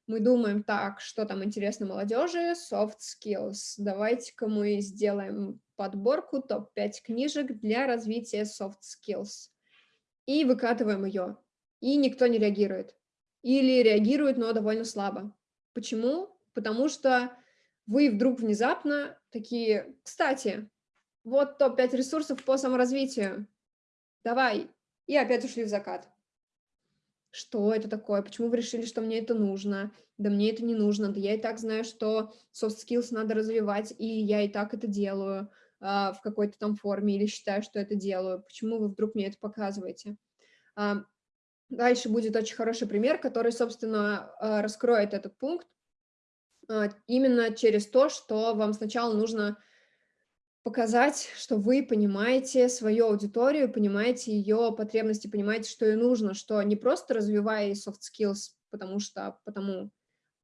мы думаем, так, что там интересно молодежи, soft skills, давайте-ка мы сделаем подборку топ-5 книжек для развития soft skills и выкатываем ее, и никто не реагирует. Или реагирует, но довольно слабо. Почему? Потому что вы вдруг внезапно такие, кстати, вот топ-5 ресурсов по саморазвитию, давай, и опять ушли в закат. Что это такое? Почему вы решили, что мне это нужно? Да мне это не нужно, да я и так знаю, что soft skills надо развивать, и я и так это делаю. А, в какой-то там форме или считаю, что это делаю. Почему вы вдруг мне это показываете? А, дальше будет очень хороший пример, который, собственно, а, раскроет этот пункт именно через то, что вам сначала нужно показать, что вы понимаете свою аудиторию, понимаете ее потребности, понимаете, что ей нужно, что не просто развивая soft skills, потому что, потому,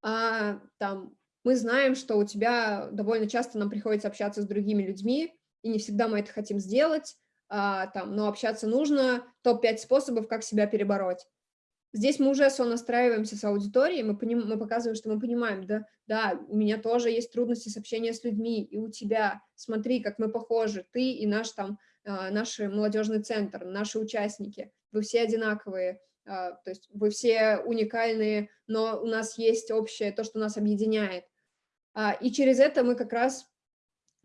а там мы знаем, что у тебя довольно часто нам приходится общаться с другими людьми, и не всегда мы это хотим сделать, а, там, но общаться нужно, топ-5 способов, как себя перебороть. Здесь мы уже сонастраиваемся с аудиторией, мы, поним, мы показываем, что мы понимаем, да, да, у меня тоже есть трудности с общением с людьми, и у тебя, смотри, как мы похожи, ты и наш там, а, наш молодежный центр, наши участники, вы все одинаковые, а, то есть вы все уникальные, но у нас есть общее, то, что нас объединяет. А, и через это мы как раз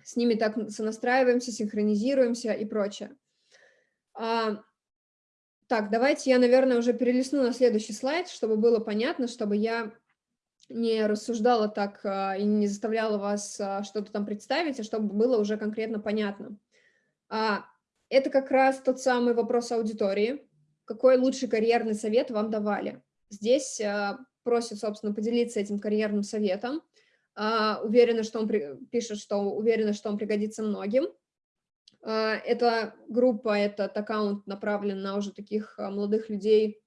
с ними так сонастраиваемся, синхронизируемся и прочее. А, так, давайте я, наверное, уже перелистну на следующий слайд, чтобы было понятно, чтобы я не рассуждала так а, и не заставляла вас что-то там представить, а чтобы было уже конкретно понятно. Это как раз тот самый вопрос аудитории. Какой лучший карьерный совет вам давали? Здесь просит, собственно, поделиться этим карьерным советом. Уверена, что он пишет, что уверена, что он пригодится многим. Эта группа, этот аккаунт направлен на уже таких молодых людей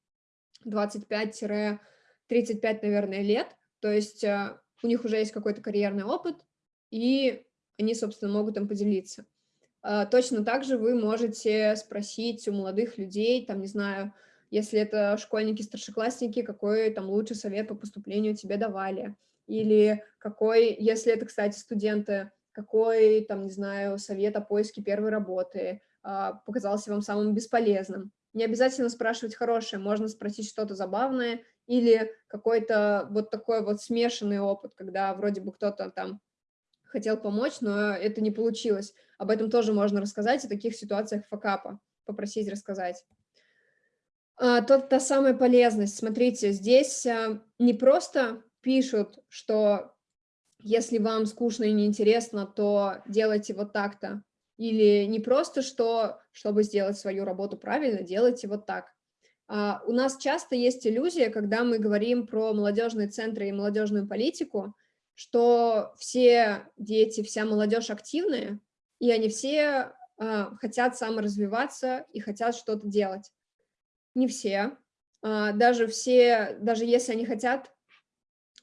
25-35, наверное, лет, то есть а, у них уже есть какой-то карьерный опыт, и они, собственно, могут им поделиться. А, точно так же вы можете спросить у молодых людей, там, не знаю, если это школьники-старшеклассники, какой там лучший совет по поступлению тебе давали, или какой, если это, кстати, студенты, какой, там, не знаю, совет о поиске первой работы а, показался вам самым бесполезным. Не обязательно спрашивать хорошее, можно спросить что-то забавное или какой-то вот такой вот смешанный опыт, когда вроде бы кто-то там хотел помочь, но это не получилось. Об этом тоже можно рассказать, в таких ситуациях факапа, попросить рассказать. А, тот, та самая полезность. Смотрите, здесь а, не просто пишут, что если вам скучно и неинтересно, то делайте вот так-то. Или не просто, что, чтобы сделать свою работу правильно, делайте вот так. Uh, у нас часто есть иллюзия, когда мы говорим про молодежные центры и молодежную политику, что все дети, вся молодежь активные, и они все uh, хотят саморазвиваться и хотят что-то делать. Не все. Uh, даже все, даже если они хотят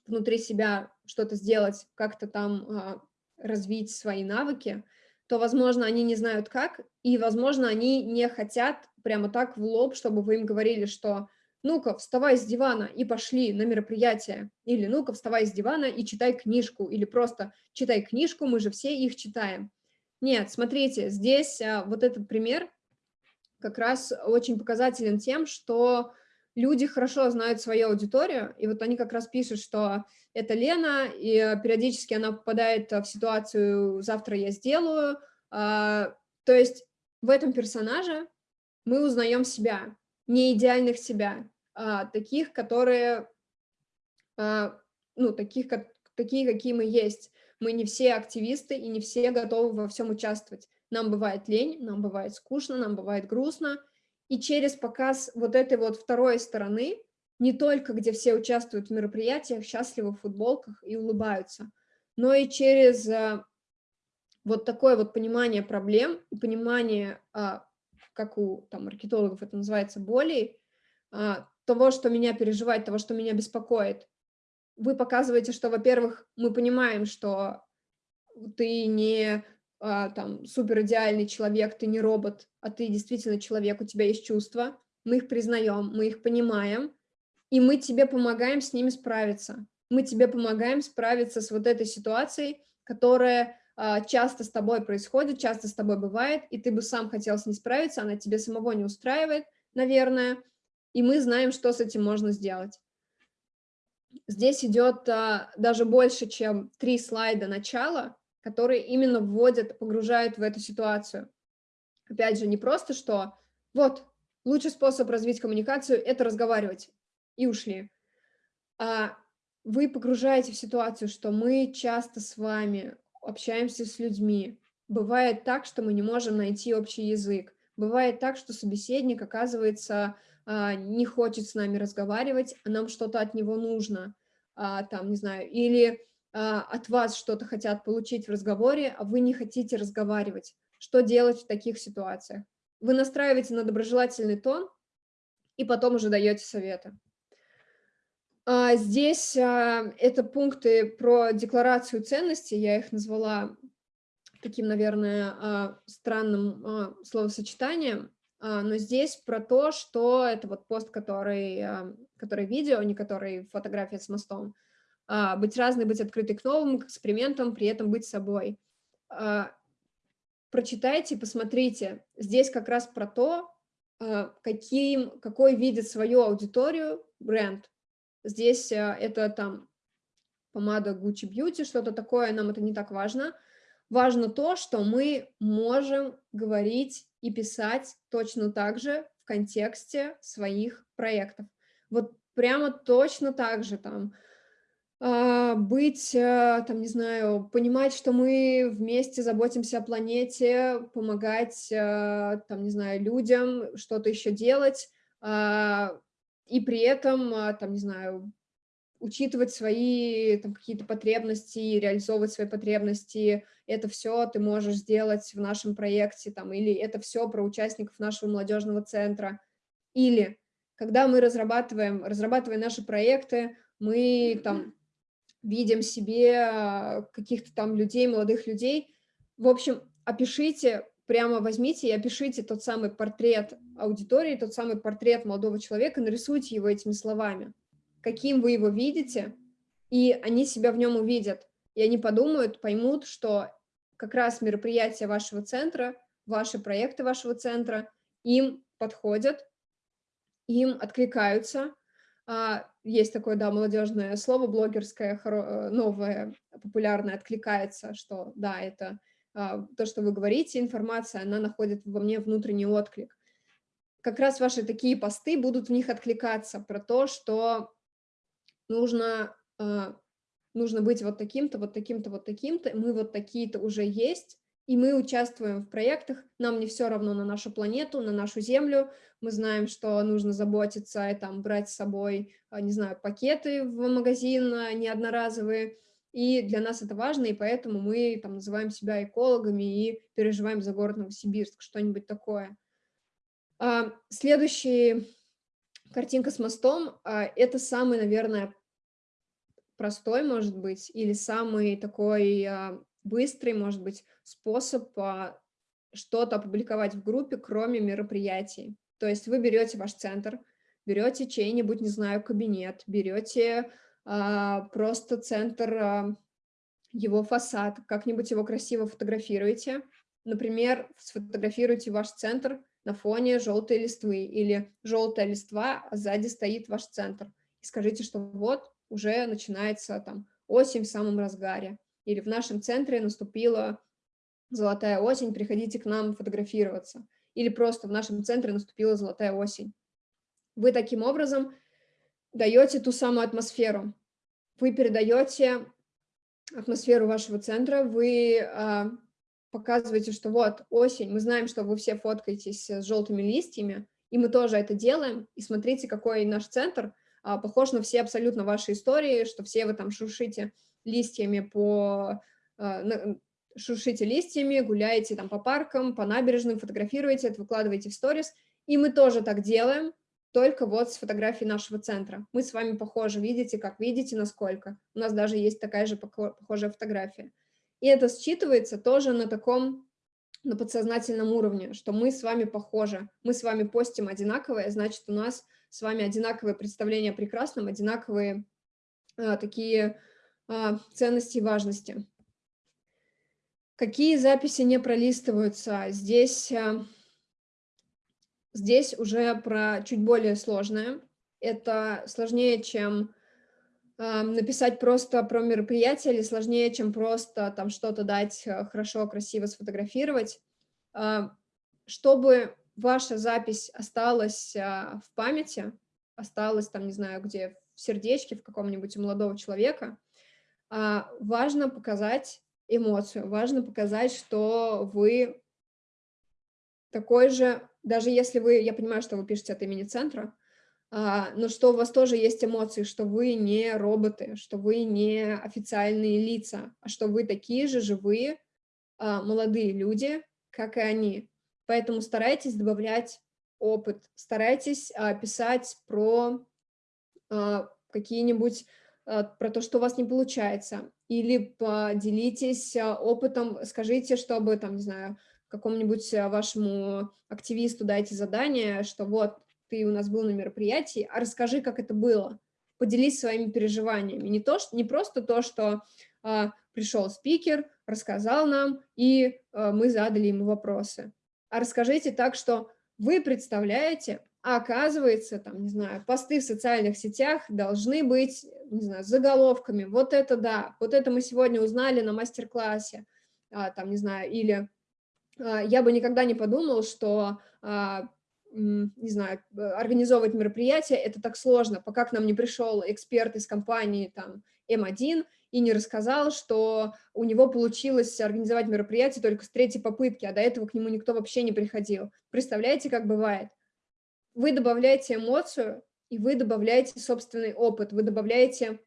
внутри себя что-то сделать, как-то там развить свои навыки, то, возможно, они не знают как, и, возможно, они не хотят прямо так в лоб, чтобы вы им говорили, что ну-ка, вставай с дивана и пошли на мероприятие, или ну-ка, вставай с дивана и читай книжку, или просто читай книжку, мы же все их читаем. Нет, смотрите, здесь а, вот этот пример как раз очень показателен тем, что люди хорошо знают свою аудиторию, и вот они как раз пишут, что это Лена, и периодически она попадает в ситуацию «завтра я сделаю», а, то есть в этом персонаже мы узнаем себя, не идеальных себя, а таких, которые, ну, таких, как, такие, какие мы есть. Мы не все активисты и не все готовы во всем участвовать. Нам бывает лень, нам бывает скучно, нам бывает грустно. И через показ вот этой вот второй стороны, не только где все участвуют в мероприятиях, счастливы в футболках и улыбаются, но и через а, вот такое вот понимание проблем и понимание а, как у там, маркетологов это называется, боли, а, того, что меня переживает, того, что меня беспокоит. Вы показываете, что, во-первых, мы понимаем, что ты не там супер идеальный человек, ты не робот, а ты действительно человек, у тебя есть чувства, мы их признаем, мы их понимаем, и мы тебе помогаем с ними справиться. Мы тебе помогаем справиться с вот этой ситуацией, которая а, часто с тобой происходит, часто с тобой бывает, и ты бы сам хотел с ней справиться, она тебе самого не устраивает, наверное, и мы знаем, что с этим можно сделать. Здесь идет а, даже больше, чем три слайда начала, которые именно вводят, погружают в эту ситуацию. Опять же, не просто, что вот, лучший способ развить коммуникацию – это разговаривать, и ушли. А вы погружаете в ситуацию, что мы часто с вами общаемся с людьми. Бывает так, что мы не можем найти общий язык. Бывает так, что собеседник, оказывается, а, не хочет с нами разговаривать, а нам что-то от него нужно, а, там, не знаю, или от вас что-то хотят получить в разговоре, а вы не хотите разговаривать. Что делать в таких ситуациях? Вы настраиваете на доброжелательный тон и потом уже даете советы. А, здесь а, это пункты про декларацию ценностей, я их назвала таким, наверное, а, странным словосочетанием, но здесь про то, что это вот пост, который, который видео, не который фотография с мостом, быть разной, быть открытой к новым к экспериментам, при этом быть собой. Прочитайте, посмотрите, здесь как раз про то, каким, какой видит свою аудиторию бренд, Здесь это там помада Gucci Beauty, что-то такое, нам это не так важно. Важно то, что мы можем говорить и писать точно так же в контексте своих проектов. Вот прямо точно так же там а, быть, а, там, не знаю, понимать, что мы вместе заботимся о планете, помогать, а, там, не знаю, людям, что-то еще делать, и при этом, там, не знаю, учитывать свои какие-то потребности, реализовывать свои потребности, это все ты можешь сделать в нашем проекте, там, или это все про участников нашего молодежного центра. Или когда мы разрабатываем, разрабатывая наши проекты, мы там видим себе каких-то там людей, молодых людей. В общем, опишите, прямо возьмите и опишите тот самый портрет аудитории, тот самый портрет молодого человека, нарисуйте его этими словами. Каким вы его видите, и они себя в нем увидят. И они подумают, поймут, что как раз мероприятия вашего центра, ваши проекты вашего центра им подходят, им откликаются, есть такое, да, молодежное слово, блогерское, э, новое, популярное, откликается, что, да, это а, то, что вы говорите, информация, она находит во мне внутренний отклик. Как раз ваши такие посты будут в них откликаться про то, что нужно, а, нужно быть вот таким-то, вот таким-то, вот таким-то, мы вот такие-то уже есть, и мы участвуем в проектах, нам не все равно на нашу планету, на нашу Землю, мы знаем, что нужно заботиться и там брать с собой, а, не знаю, пакеты в магазин а, не одноразовые, и для нас это важно, и поэтому мы там называем себя экологами и переживаем за город Новосибирск, что-нибудь такое. А, следующая картинка с мостом – это самый, наверное, простой, может быть, или самый такой быстрый, может быть, способ а, что-то опубликовать в группе, кроме мероприятий. То есть вы берете ваш центр, берете чей-нибудь, не знаю, кабинет, берете а, просто центр, а, его фасад, как-нибудь его красиво фотографируете. Например, сфотографируйте ваш центр на фоне желтой листвы или желтая листва, а сзади стоит ваш центр. И скажите, что вот уже начинается там осень в самом разгаре или в нашем центре наступила золотая осень, приходите к нам фотографироваться, или просто в нашем центре наступила золотая осень. Вы таким образом даете ту самую атмосферу, вы передаете атмосферу вашего центра, вы э, показываете, что вот осень, мы знаем, что вы все фоткаетесь с желтыми листьями, и мы тоже это делаем, и смотрите, какой наш центр э, похож на все абсолютно ваши истории, что все вы там шуршите листьями по... А, шуршите листьями, гуляете там по паркам, по набережным, фотографируете это, выкладываете в сторис. И мы тоже так делаем, только вот с фотографией нашего центра. Мы с вами похожи, видите, как видите, насколько. У нас даже есть такая же похожая фотография. И это считывается тоже на таком, на подсознательном уровне, что мы с вами похожи. Мы с вами постим одинаковое, значит, у нас с вами одинаковые представления о прекрасном, одинаковые э, такие ценности и важности. Какие записи не пролистываются? Здесь, а, здесь уже про чуть более сложное. Это сложнее, чем а, написать просто про мероприятие, или сложнее, чем просто там что-то дать хорошо, красиво сфотографировать. Чтобы ваша запись осталась в памяти, осталась там, не знаю, где, в сердечке в каком-нибудь у молодого человека – а, важно показать эмоцию, важно показать, что вы такой же, даже если вы, я понимаю, что вы пишете от имени центра, а, но что у вас тоже есть эмоции, что вы не роботы, что вы не официальные лица, а что вы такие же живые, а, молодые люди, как и они. Поэтому старайтесь добавлять опыт, старайтесь писать про какие-нибудь про то, что у вас не получается, или поделитесь э, опытом, скажите, чтобы, там, не знаю, какому-нибудь э, вашему активисту дайте задание, что вот, ты у нас был на мероприятии, а расскажи, как это было, поделись своими переживаниями. Не, то, что, не просто то, что а, пришел спикер, рассказал нам, и а, мы задали ему вопросы, а расскажите так, что вы представляете, а оказывается, там, не знаю, посты в социальных сетях должны быть, не знаю, заголовками. Вот это да, вот это мы сегодня узнали на мастер-классе, а, там, не знаю, или а, я бы никогда не подумал, что а, не знаю, организовывать мероприятие, это так сложно, пока к нам не пришел эксперт из компании там М1 и не рассказал, что у него получилось организовать мероприятие только с третьей попытки, а до этого к нему никто вообще не приходил. Представляете, как бывает? Вы добавляете эмоцию, и вы добавляете собственный опыт, вы добавляете,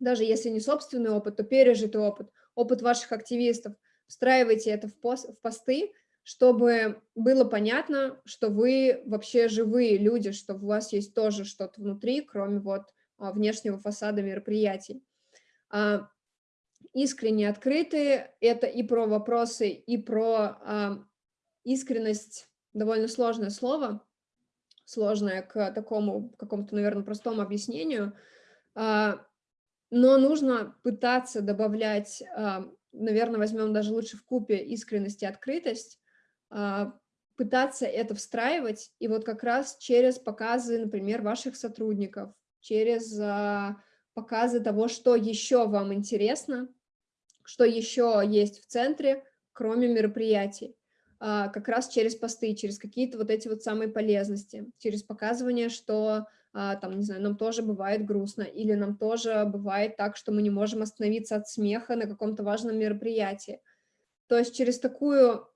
даже если не собственный опыт, то пережитый опыт, опыт ваших активистов, встраиваете это в, пост, в посты, чтобы было понятно, что вы вообще живые люди, что у вас есть тоже что-то внутри, кроме вот а, внешнего фасада мероприятий. А, искренне открытые – это и про вопросы, и про а, искренность, довольно сложное слово, сложное к такому какому-то, наверное, простому объяснению, но нужно пытаться добавлять, наверное, возьмем даже лучше в купе искренность и открытость, а, пытаться это встраивать, и вот как раз через показы, например, ваших сотрудников, через а, показы того, что еще вам интересно, что еще есть в центре, кроме мероприятий, а, как раз через посты, через какие-то вот эти вот самые полезности, через показывание, что там, не знаю, нам тоже бывает грустно, или нам тоже бывает так, что мы не можем остановиться от смеха на каком-то важном мероприятии. То есть через такую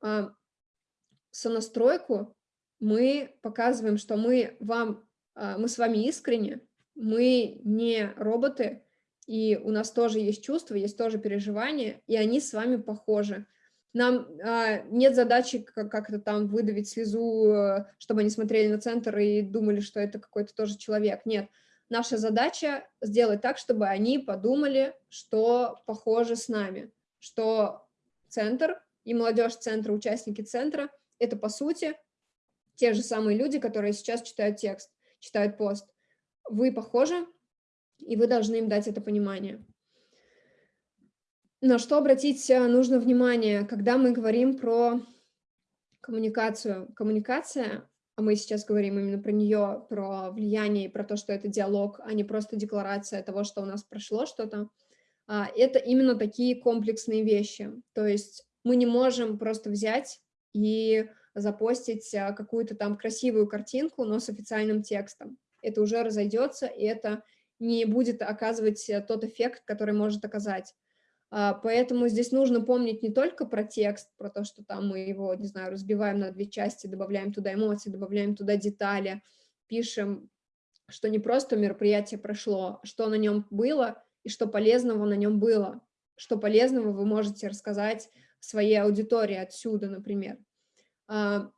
сонастройку мы показываем, что мы вам, а, мы с вами искренне, мы не роботы, и у нас тоже есть чувства, есть тоже переживания, и они с вами похожи. Нам а, нет задачи как-то там выдавить слезу, э, чтобы они смотрели на центр и думали, что это какой-то тоже человек. Нет, наша задача сделать так, чтобы они подумали, что похоже с нами, что центр и молодежь центра, участники центра это, по сути, те же самые люди, которые сейчас читают текст, читают пост. Вы похожи, и вы должны им дать это понимание. На что обратить э, нужно внимание, когда мы говорим про коммуникацию. Коммуникация, а мы сейчас говорим именно про нее, про влияние и про то, что это диалог, а не просто декларация того, что у нас прошло что-то, а, это именно такие комплексные вещи. То есть мы не можем просто взять и запостить а, какую-то там красивую картинку, но с официальным текстом. Это уже разойдется, и это не будет оказывать э, тот эффект, который может оказать. А, поэтому здесь нужно помнить не только про текст, про то, что там мы его, не знаю, разбиваем на две части, добавляем туда эмоции, добавляем туда детали, пишем, что не просто мероприятие прошло, что на нем было и что полезного на нем было, что полезного вы можете рассказать своей аудитории отсюда, например. А,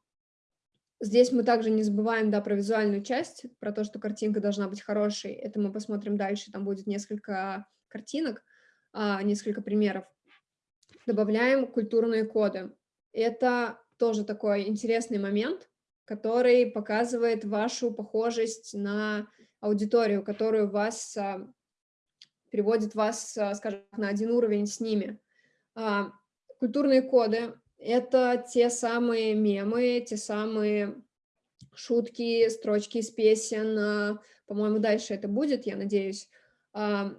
здесь мы также не забываем да, про визуальную часть, про то, что картинка должна быть хорошей. Это мы посмотрим дальше, там будет несколько картинок, несколько примеров. Добавляем культурные коды. Это тоже такой интересный момент, который показывает вашу похожесть на аудиторию, которую вас а, переводит вас, скажем, на один уровень с ними. Культурные коды это те самые мемы, те самые шутки, строчки из песен, а, по-моему, дальше это будет, я надеюсь, а,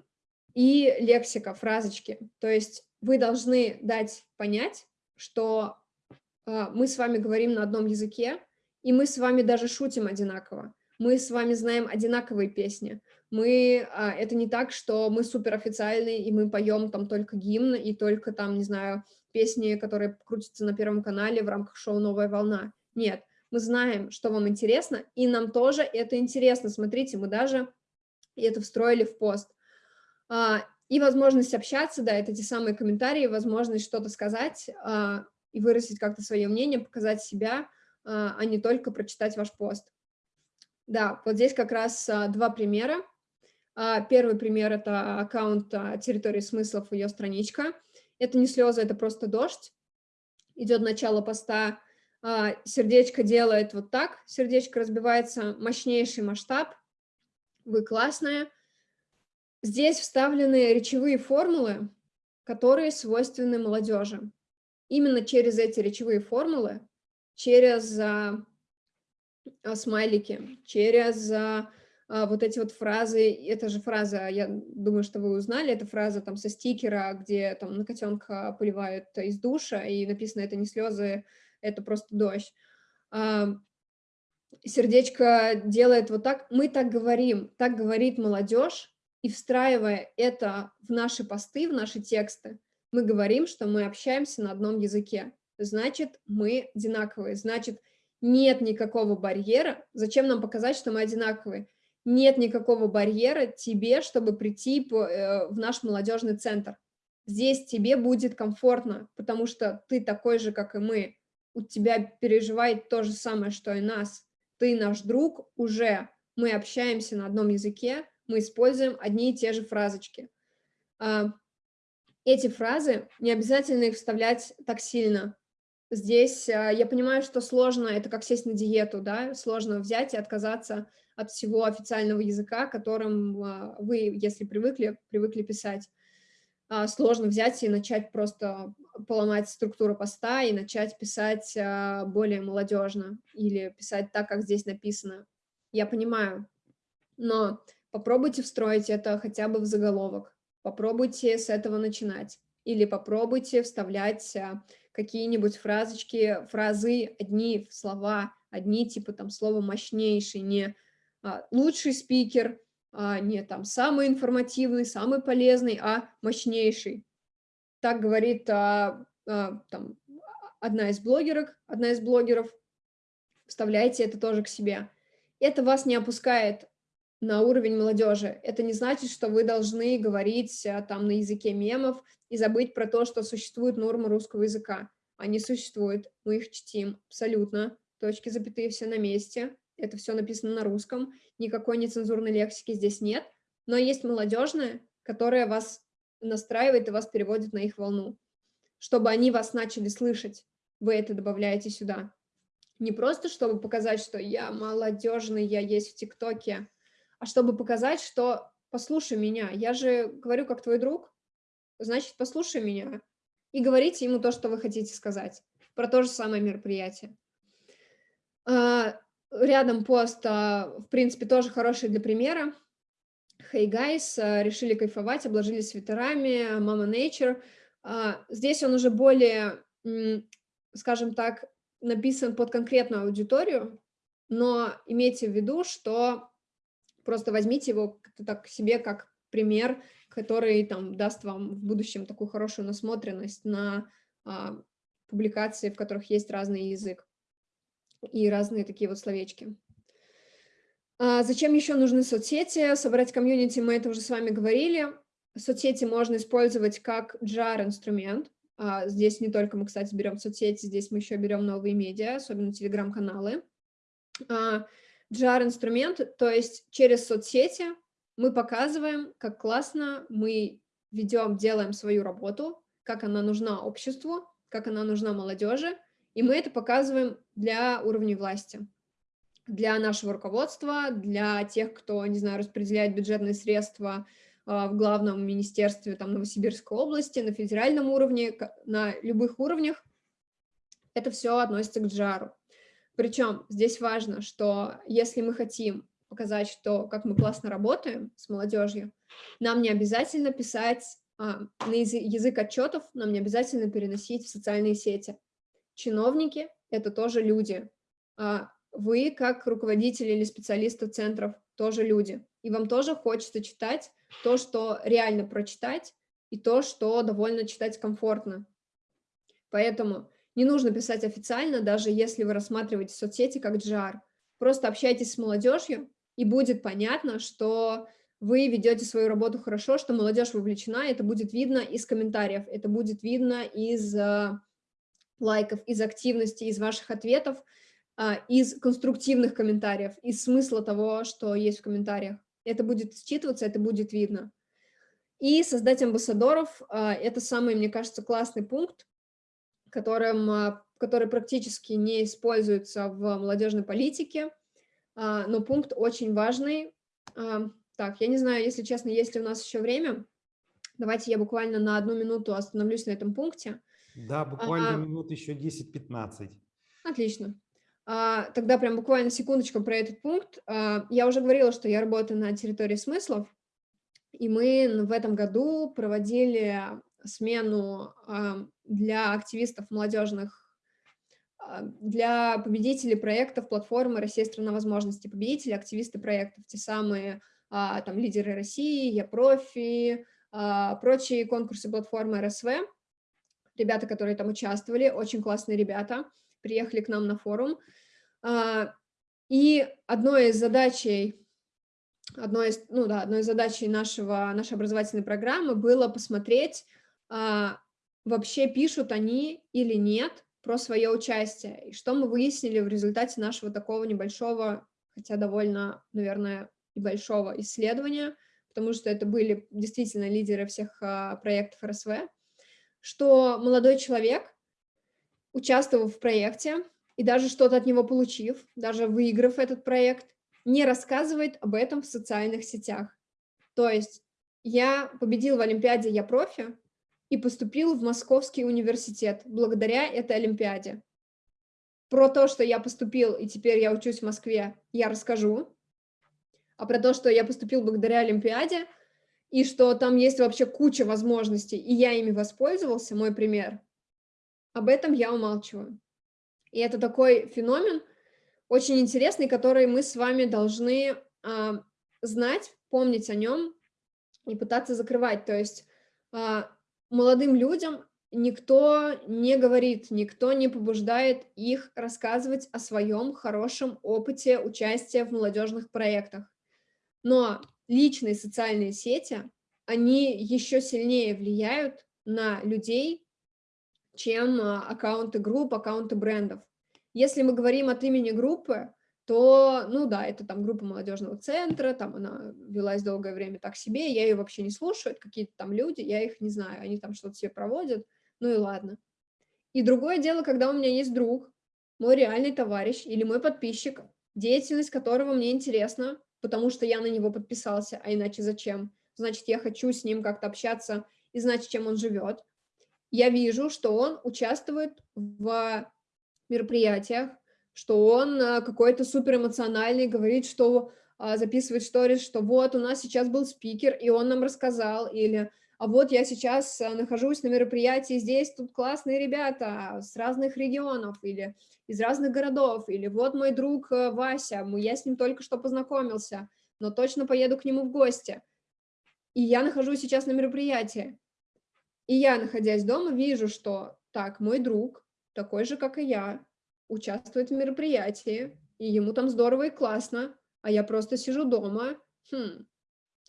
и лексика, фразочки. То есть вы должны дать понять, что а, мы с вами говорим на одном языке, и мы с вами даже шутим одинаково. Мы с вами знаем одинаковые песни. Мы, это не так, что мы суперофициальные, и мы поем там только гимн, и только там, не знаю, песни, которые крутятся на Первом канале в рамках шоу «Новая волна». Нет, мы знаем, что вам интересно, и нам тоже это интересно. Смотрите, мы даже это встроили в пост. А, и возможность общаться, да, это те самые комментарии, возможность что-то сказать а, и выразить как-то свое мнение, показать себя, а, а не только прочитать ваш пост. Да, вот здесь как раз два примера. Первый пример – это аккаунт территории смыслов, ее страничка – это не слезы, это просто дождь. Идет начало поста, сердечко делает вот так, сердечко разбивается, мощнейший масштаб, вы классная. Здесь вставлены речевые формулы, которые свойственны молодежи. Именно через эти речевые формулы, через а, а, смайлики, через а, а, вот эти вот фразы, это же фраза, я думаю, что вы узнали, это фраза там со стикера, где там на котенка поливают из душа, и написано это не слезы, это просто дождь. А, сердечко делает вот так. Мы так говорим, так говорит молодежь, и встраивая это в наши посты, в наши тексты, мы говорим, что мы общаемся на одном языке. Значит, мы одинаковые. Значит, нет никакого барьера. Зачем нам показать, что мы одинаковые? Нет никакого барьера тебе, чтобы прийти э, в наш молодежный центр. Здесь тебе будет комфортно, потому что ты такой же, как и мы. У тебя переживает то же самое, что и нас. Ты наш друг уже. Мы общаемся на одном языке, мы используем одни и те же фразочки. А, эти фразы, не обязательно их вставлять так сильно. Здесь а, я понимаю, что сложно, это как сесть на диету, да, сложно взять и отказаться от всего официального языка, которым а, вы, если привыкли, привыкли писать. Сложно взять и начать просто поломать структуру поста и начать писать более молодежно или писать так, как здесь написано. Я понимаю, но Попробуйте встроить это хотя бы в заголовок, попробуйте с этого начинать. Или попробуйте вставлять а, какие-нибудь фразочки, фразы, одни слова, одни типа там слова мощнейший, не а, лучший спикер, а, не там самый информативный, самый полезный, а мощнейший. Так говорит а, а, там, одна из блогерок, одна из блогеров. Вставляйте это тоже к себе. Это вас не опускает на уровень молодежи. Это не значит, что вы должны говорить а, там на языке мемов и забыть про то, что существуют нормы русского языка. Они существуют, мы их чтим абсолютно, точки, запятые, все на месте. Это все написано на русском, никакой нецензурной лексики здесь нет, но есть молодежная, которая вас настраивает и вас переводит на их волну. Чтобы они вас начали слышать, вы это добавляете сюда. Не просто, чтобы показать, что я молодежный, я есть в ТикТоке, а чтобы показать, что послушай меня, я же говорю как твой друг, значит, послушай меня и говорите ему то, что вы хотите сказать про то же самое мероприятие. А, рядом пост, а, в принципе, тоже хороший для примера. Hey guys, а, решили кайфовать, обложились свитерами, Mama Nature. Здесь он уже более, скажем так, написан под конкретную аудиторию, но имейте в виду, что Просто возьмите его так себе как пример, который там даст вам в будущем такую хорошую насмотренность на а, публикации, в которых есть разный язык и разные такие вот словечки. А зачем еще нужны соцсети? Собрать комьюнити, мы это уже с вами говорили. Соцсети можно использовать как JAR-инструмент. А здесь не только мы, кстати, берем соцсети, здесь мы еще берем новые медиа, особенно телеграм-каналы. А, GR-инструмент, то есть через соцсети мы показываем, как классно мы ведем, делаем свою работу, как она нужна обществу, как она нужна молодежи, и мы это показываем для уровней власти, для нашего руководства, для тех, кто, не знаю, распределяет бюджетные средства а, в главном министерстве там, Новосибирской области, на федеральном уровне, на любых уровнях. Это все относится к джару. Причем здесь важно, что если мы хотим показать, что как мы классно работаем с молодежью, нам не обязательно писать а, на язык, отчетов, нам не обязательно переносить в социальные сети. Чиновники — это тоже люди. А вы, как руководители или специалисты центров, тоже люди. И вам тоже хочется читать то, что реально прочитать, и то, что довольно читать комфортно. Поэтому не нужно писать официально, даже если вы рассматриваете соцсети как GR. Просто общайтесь с молодежью, и будет понятно, что вы ведете свою работу хорошо, что молодежь вовлечена, это будет видно из комментариев, это будет видно из э, лайков, из активности, из ваших ответов, э, из конструктивных комментариев, из смысла того, что есть в комментариях. Это будет считываться, это будет видно. И создать амбассадоров э, – это самый, мне кажется, классный пункт, которым, а, который практически не используется в молодежной политике, а, но пункт очень важный. А, так, я не знаю, если честно, есть ли у нас еще время. Давайте я буквально на одну минуту остановлюсь на этом пункте. Да, буквально а, минут еще 10-15. Отлично. А, тогда прям буквально секундочку про этот пункт. А, я уже говорила, что я работаю на территории смыслов, и мы в этом году проводили смену для активистов молодежных а, для победителей проектов платформы «Россия – страна возможностей», победители, активисты проектов, те самые а, там лидеры России, Я профи, а, прочие конкурсы платформы РСВ. Ребята, которые там участвовали, очень классные ребята, приехали к нам на форум. И одной из задачей одной из, ну да, одной из задач нашего, нашей образовательной программы было посмотреть, вообще пишут они или нет про свое участие. И что мы выяснили в результате нашего такого небольшого, хотя довольно, наверное, небольшого исследования, потому что это были действительно лидеры всех а, проектов РСВ, что молодой человек, участвовав в проекте и даже что-то от него получив, даже выиграв этот проект, не рассказывает об этом в социальных сетях. То есть я победил в Олимпиаде «Я профи» и поступил в Московский университет благодаря этой Олимпиаде. Про то, что я поступил и теперь я учусь в Москве, я расскажу. А про то, что я поступил благодаря Олимпиаде, и что там есть вообще куча возможностей, и я ими воспользовался, мой пример, об этом я умалчиваю. И это такой феномен, очень интересный, который мы с вами должны э, знать, помнить о нем и пытаться закрывать. То есть э, молодым людям никто не говорит, никто не побуждает их рассказывать о своем хорошем опыте участия в молодежных проектах. Но личные социальные сети, они еще сильнее влияют на людей, чем а, аккаунты групп, аккаунты брендов. Если мы говорим от имени группы, то, ну да, это там группа молодежного центра, там она велась долгое время так себе, я ее вообще не слушаю, какие-то там люди, я их не знаю, они там что-то себе проводят, ну и ладно. И другое дело, когда у меня есть друг, мой реальный товарищ или мой подписчик, деятельность которого мне интересна, потому что я на него подписался, а иначе зачем? Значит, я хочу с ним как-то общаться и знать, чем он живет. Я вижу, что он участвует в мероприятиях, что он э, какой-то супер эмоциональный, говорит, что а, записывает сторис, что вот у нас сейчас был спикер, и он нам рассказал, или а вот я сейчас э, нахожусь на мероприятии, здесь тут классные ребята с разных регионов, или из разных городов, или вот мой друг э, Вася, я с ним только что познакомился, но точно поеду к нему в гости. И я нахожусь сейчас на мероприятии. И я, находясь дома, вижу, что так, мой друг, такой же, как и я, участвует в мероприятии, и ему там здорово и классно, а я просто сижу дома. Хм,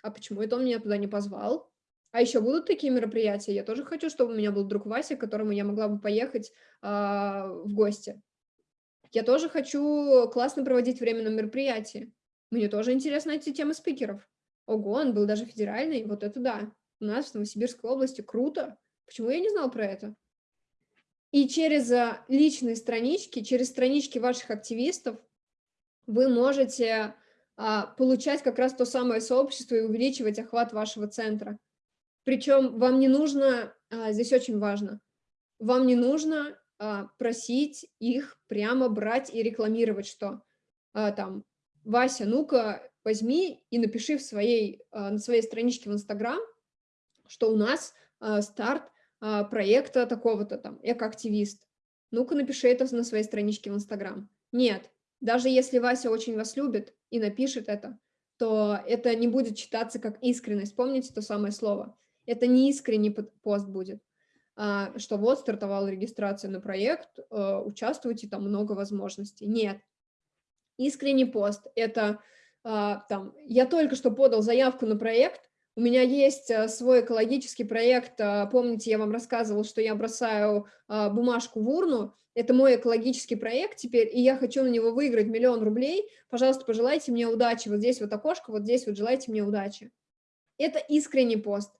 а почему это он меня туда не позвал? А еще будут такие мероприятия? Я тоже хочу, чтобы у меня был друг Вася, к которому я могла бы поехать э, в гости. Я тоже хочу классно проводить время на мероприятии. Мне тоже интересно эти темы спикеров. Ого, он был даже федеральный, вот это да. У нас в Новосибирской области круто. Почему я не знал про это? И через а, личные странички, через странички ваших активистов вы можете а, получать как раз то самое сообщество и увеличивать охват вашего центра. Причем вам не нужно, а, здесь очень важно, вам не нужно просить их прямо брать и рекламировать, что там, Вася, ну-ка возьми и напиши в своей, на своей страничке в Инстаграм, что у нас старт проекта такого-то там, экоактивист. Ну-ка напиши это на своей страничке в Инстаграм. Нет, даже если Вася очень вас любит и напишет это, то это не будет читаться как искренность. Помните то самое слово? Это не искренний пост будет, а, что вот стартовала регистрация на проект, а, участвуйте, там много возможностей. Нет. Искренний пост – это там, я только что подал заявку на проект, у меня есть э, свой экологический проект. Э, помните, я вам рассказывала, что я бросаю э, бумажку в урну. Это мой экологический проект теперь, и я хочу на него выиграть миллион рублей. Пожалуйста, пожелайте мне удачи. Вот здесь вот окошко, вот здесь вот желайте мне удачи. Это искренний пост.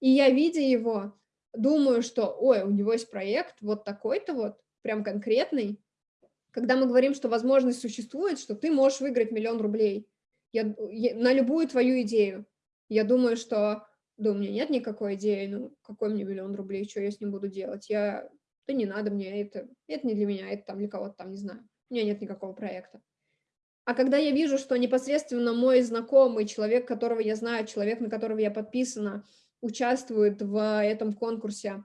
И я, видя его, думаю, что, ой, у него есть проект вот такой-то вот, прям конкретный. Когда мы говорим, что возможность существует, что ты можешь выиграть миллион рублей я, я, на любую твою идею. Я думаю, что, да, у меня нет никакой идеи, ну, какой мне миллион рублей, что я с ним буду делать? Я, да не надо мне, это, это не для меня, это там для кого-то там, не знаю. У меня нет никакого проекта. А когда я вижу, что непосредственно мой знакомый, человек, которого я знаю, человек, на которого я подписана, участвует в этом конкурсе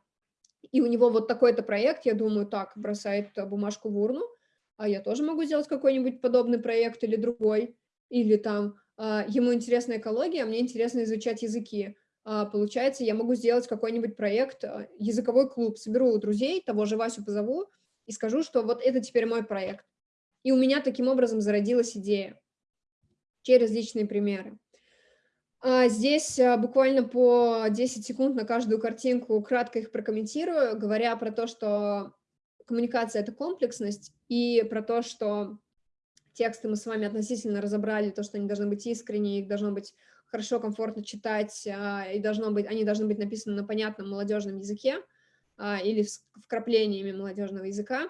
и у него вот такой-то проект, я думаю, так, бросает бумажку в урну, а я тоже могу сделать какой-нибудь подобный проект или другой, или там ему интересна экология, а мне интересно изучать языки. А, получается, я могу сделать какой-нибудь проект, а, языковой клуб, соберу друзей, того же Васю позову и скажу, что вот это теперь мой проект. И у меня таким образом зародилась идея через личные примеры. Здесь буквально по 10 секунд на каждую картинку кратко их прокомментирую, говоря про то, что коммуникация — это комплексность, и про то, что тексты мы с вами относительно разобрали, то, что они должны быть искренние, их должно быть хорошо, комфортно читать, а, и должно быть, они должны быть написаны на понятном молодежном языке а, или с вкраплениями молодежного языка.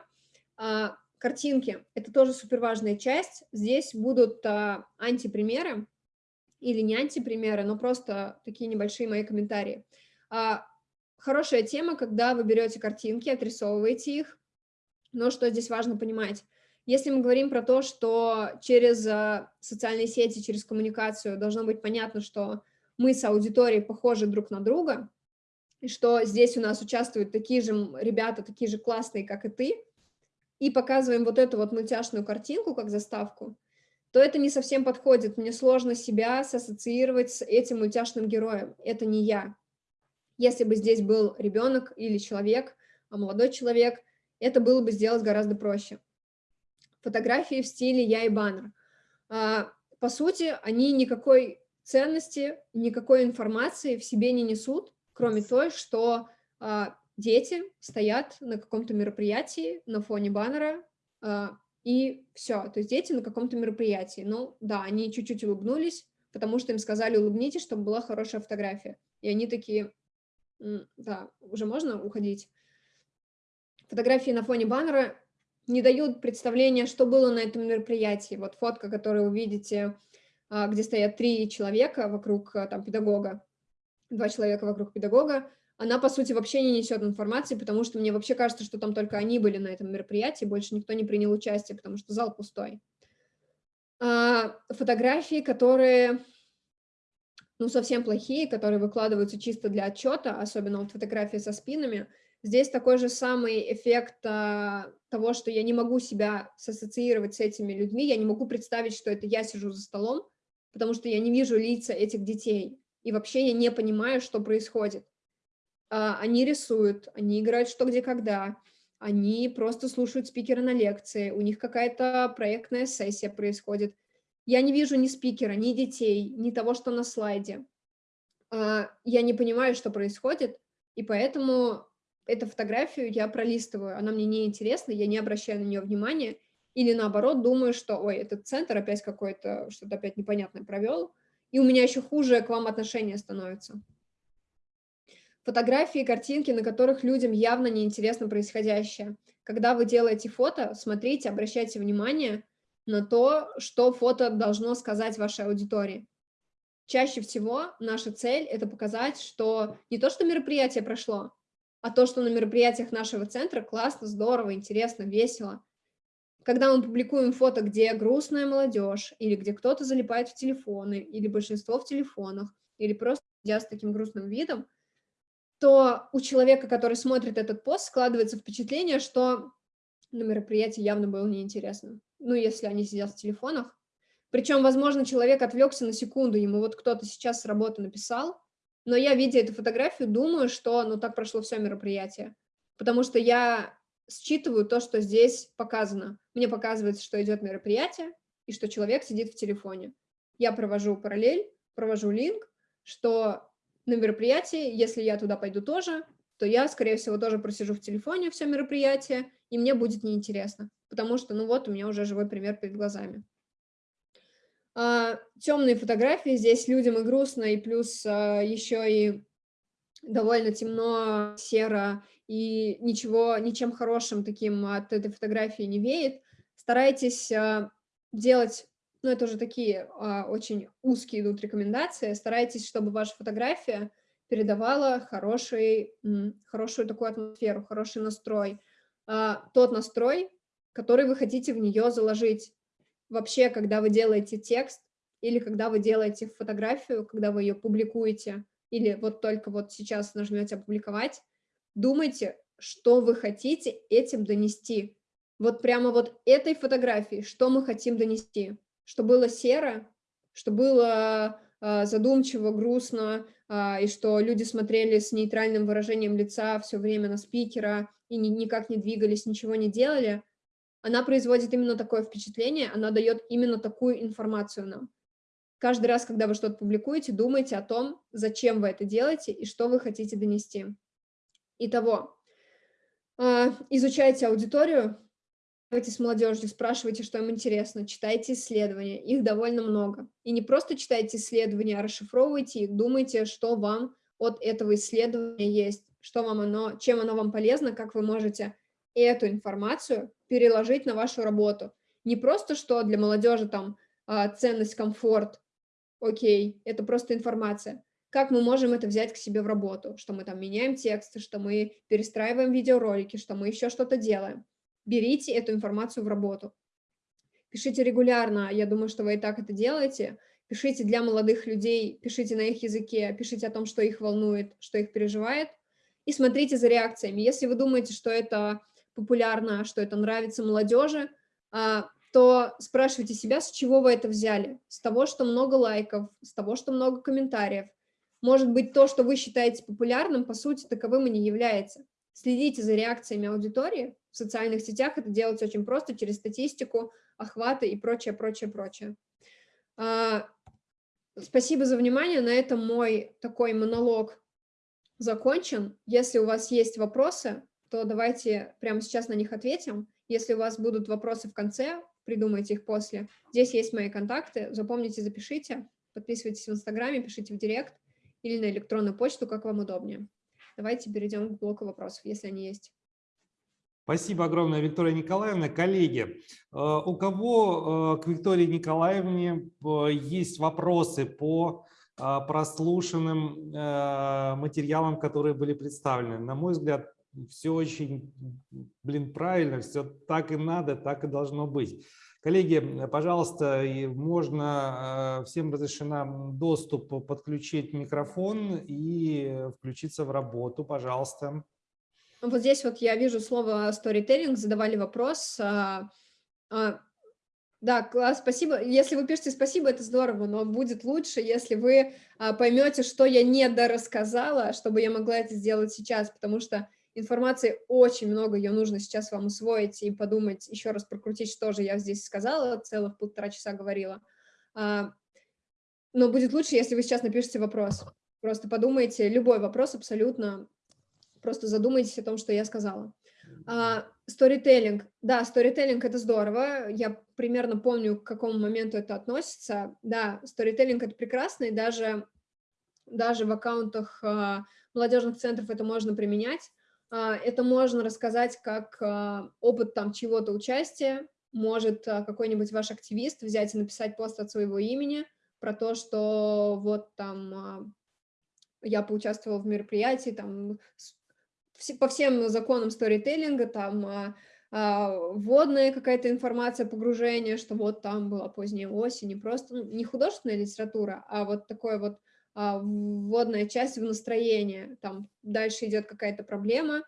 А, картинки — это тоже супер важная часть. Здесь будут антипримеры или не антипримеры, но просто такие небольшие мои комментарии. Хорошая тема, когда вы берете картинки, отрисовываете их, но что здесь важно понимать? Если мы говорим про то, что через э, социальные сети, через коммуникацию должно быть понятно, что мы с аудиторией похожи друг на друга, и что здесь у нас участвуют такие же ребята, такие же классные, как и ты, и показываем вот эту вот мультяшную картинку как заставку, то это не совсем подходит. Мне сложно себя ассоциировать с этим мультяшным героем. Это не я. Если бы здесь был ребенок или человек, а молодой человек, это было бы сделать гораздо проще фотографии в стиле «я и баннер». А, по сути, они никакой ценности, никакой информации в себе не несут, кроме той, что а, дети стоят на каком-то мероприятии на фоне баннера, а, и все, то есть дети на каком-то мероприятии. Ну да, они чуть-чуть улыбнулись, потому что им сказали улыбнитесь, чтобы была хорошая фотография. И они такие, да, уже можно уходить. Фотографии на фоне баннера не дают представления, что было на этом мероприятии. Вот фотка, которую вы видите, а, где стоят три человека вокруг а, там, педагога, два человека вокруг педагога, она, по сути, вообще не несет информации, потому что мне вообще кажется, что там только они были на этом мероприятии, больше никто не принял участие, потому что зал пустой. А, фотографии, которые, ну, совсем плохие, которые выкладываются чисто для отчета, особенно вот фотографии со спинами – Здесь такой же самый эффект а, того, что я не могу себя ассоциировать с этими людьми, я не могу представить, что это я сижу за столом, потому что я не вижу лица этих детей, и вообще я не понимаю, что происходит. А, они рисуют, они играют что, где, когда, они просто слушают спикера на лекции, у них какая-то проектная сессия происходит. Я не вижу ни спикера, ни детей, ни того, что на слайде. А, я не понимаю, что происходит, и поэтому эту фотографию я пролистываю, она мне не интересна, я не обращаю на нее внимания, или наоборот думаю, что, ой, этот центр опять какой-то, что-то опять непонятное провел, и у меня еще хуже к вам отношение становится. Фотографии, картинки, на которых людям явно неинтересно происходящее. Когда вы делаете фото, смотрите, обращайте внимание на то, что фото должно сказать вашей аудитории. Чаще всего наша цель – это показать, что не то, что мероприятие прошло, а то, что на мероприятиях нашего центра классно, здорово, интересно, весело. Когда мы публикуем фото, где грустная молодежь, или где кто-то залипает в телефоны, или большинство в телефонах, или просто сидят с таким грустным видом, то у человека, который смотрит этот пост, складывается впечатление, что на мероприятии явно было неинтересно. Ну, если они сидят в телефонах. Причем, возможно, человек отвлекся на секунду, ему вот кто-то сейчас с работы написал, но я, видя эту фотографию, думаю, что ну так прошло все мероприятие, потому что я считываю то, что здесь показано. Мне показывается, что идет мероприятие, и что человек сидит в телефоне. Я провожу параллель, провожу линк, что на мероприятии, если я туда пойду тоже, то я, скорее всего, тоже просижу в телефоне все мероприятие, и мне будет неинтересно, потому что, ну вот, у меня уже живой пример перед глазами. А, темные фотографии, здесь людям и грустно, и плюс а, еще и довольно темно, серо, и ничего, ничем хорошим таким от этой фотографии не веет. Старайтесь а, делать, ну это уже такие очень узкие идут рекомендации, старайтесь, чтобы ваша фотография передавала хороший, хорошую такую атмосферу, хороший настрой. Тот настрой, который вы хотите в нее заложить вообще, когда вы делаете текст или когда вы делаете фотографию, когда вы ее публикуете, или вот только вот сейчас нажмете «Опубликовать», думайте, что вы хотите этим донести. Вот прямо вот этой фотографии, что мы хотим донести. Что было серо, что было э, задумчиво, грустно, э, и что люди смотрели с нейтральным выражением лица все время на спикера и ни, никак не двигались, ничего не делали, она производит именно такое впечатление, она дает именно такую информацию нам. Каждый раз, когда вы что-то публикуете, думайте о том, зачем вы это делаете и что вы хотите донести. Итого, э, изучайте аудиторию, Давайте с молодежью, спрашивайте, что им интересно, читайте исследования, их довольно много. И не просто читайте исследования, а расшифровывайте их, думайте, что вам от этого исследования есть, что вам оно, чем оно вам полезно, как вы можете эту информацию переложить на вашу работу. Не просто, что для молодежи там а, ценность, комфорт, окей, это просто информация. Как мы можем это взять к себе в работу, что мы там меняем тексты, что мы перестраиваем видеоролики, что мы еще что-то делаем берите эту информацию в работу. Пишите регулярно, я думаю, что вы и так это делаете. Пишите для молодых людей, пишите на их языке, пишите о том, что их волнует, что их переживает, и смотрите за реакциями. Если вы думаете, что это популярно, что это нравится молодежи, а, то спрашивайте себя, с чего вы это взяли. С того, что много лайков, с того, что много комментариев. Может быть, то, что вы считаете популярным, по сути, таковым и не является. Следите за реакциями аудитории, в социальных сетях это делать очень просто, через статистику, охваты и прочее, прочее, прочее. А, спасибо за внимание, на этом мой такой монолог закончен. Если у вас есть вопросы, то давайте прямо сейчас на них ответим. Если у вас будут вопросы в конце, придумайте их после. Здесь есть мои контакты, запомните, запишите, подписывайтесь в Инстаграме, пишите в Директ или на электронную почту, как вам удобнее. Давайте перейдем к блоку вопросов, если они есть. Спасибо огромное, Виктория Николаевна. Коллеги, э, у кого э, к Виктории Николаевне э, есть вопросы по прослушанным материалам, которые были представлены? На мой взгляд, все очень, блин, правильно, все так и надо, так и должно быть. Коллеги, пожалуйста, можно, всем разрешена доступ подключить микрофон и включиться в работу, пожалуйста. Вот здесь вот я вижу слово storytelling, задавали вопрос. А, а, да, класс, спасибо. Если вы пишете спасибо, это здорово, но будет лучше, если вы а, поймете, что я не дорассказала, чтобы я могла это сделать сейчас, потому что информации очень много, ее нужно сейчас вам усвоить и подумать, еще раз прокрутить, что же я здесь сказала, целых полтора часа говорила. А, но будет лучше, если вы сейчас напишите вопрос. Просто подумайте, любой вопрос абсолютно, просто задумайтесь о том, что я сказала. Сторителлинг. Uh, да, сторителлинг — это здорово. Я примерно помню, к какому моменту это относится. Да, сторителлинг — это прекрасно, и даже, даже в аккаунтах uh, молодежных центров это можно применять. Uh, это можно рассказать как опыт там чего-то участия. Может какой-нибудь ваш активист взять и написать пост от своего имени про то, что вот там я поучаствовала в мероприятии, там по всем законам сторителлинга, там а, а, вводная какая-то информация, погружение, что вот там была поздняя осень, не просто, ну, не художественная литература, а вот такое вот а, вводная часть в настроение, там дальше идет какая-то проблема,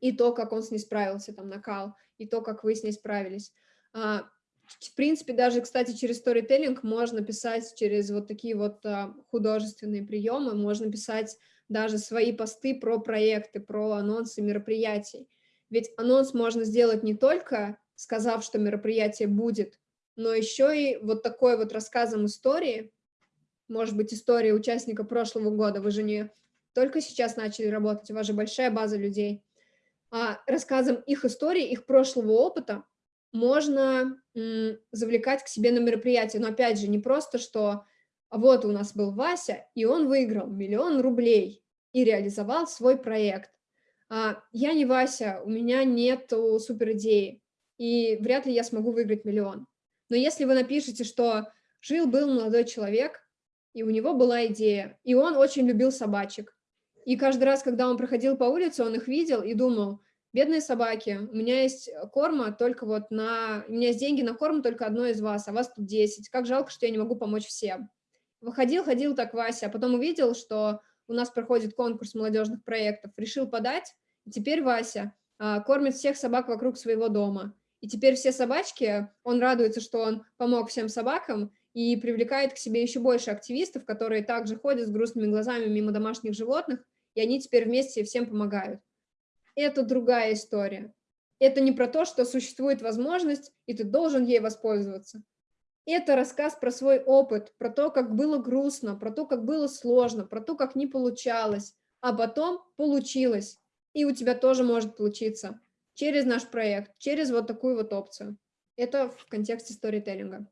и то, как он с ней справился, там накал, и то, как вы с ней справились. А, в принципе, даже, кстати, через сторителлинг можно писать через вот такие вот а, художественные приемы, можно писать даже свои посты про проекты, про анонсы мероприятий. Ведь анонс можно сделать не только сказав, что мероприятие будет, но еще и вот такой вот рассказом истории, может быть, история участника прошлого года, вы же не только сейчас начали работать, у вас же большая база людей, а рассказом их истории, их прошлого опыта можно завлекать к себе на мероприятие. Но опять же, не просто, что вот у нас был Вася, и он выиграл миллион рублей и реализовал свой проект. А, я не Вася, у меня нет супер идеи, и вряд ли я смогу выиграть миллион. Но если вы напишете, что жил-был молодой человек, и у него была идея, и он очень любил собачек, и каждый раз, когда он проходил по улице, он их видел и думал, бедные собаки, у меня есть корма только вот на... У меня есть деньги на корм только одной из вас, а вас тут 10. Как жалко, что я не могу помочь всем. Выходил, ходил так Вася, а потом увидел, что у нас проходит конкурс молодежных проектов, решил подать, И теперь Вася а, кормит всех собак вокруг своего дома. И теперь все собачки, он радуется, что он помог всем собакам и привлекает к себе еще больше активистов, которые также ходят с грустными глазами мимо домашних животных, и они теперь вместе всем помогают. Это другая история. Это не про то, что существует возможность, и ты должен ей воспользоваться. Это рассказ про свой опыт, про то, как было грустно, про то, как было сложно, про то, как не получалось, а потом получилось. И у тебя тоже может получиться через наш проект, через вот такую вот опцию. Это в контексте сторителлинга.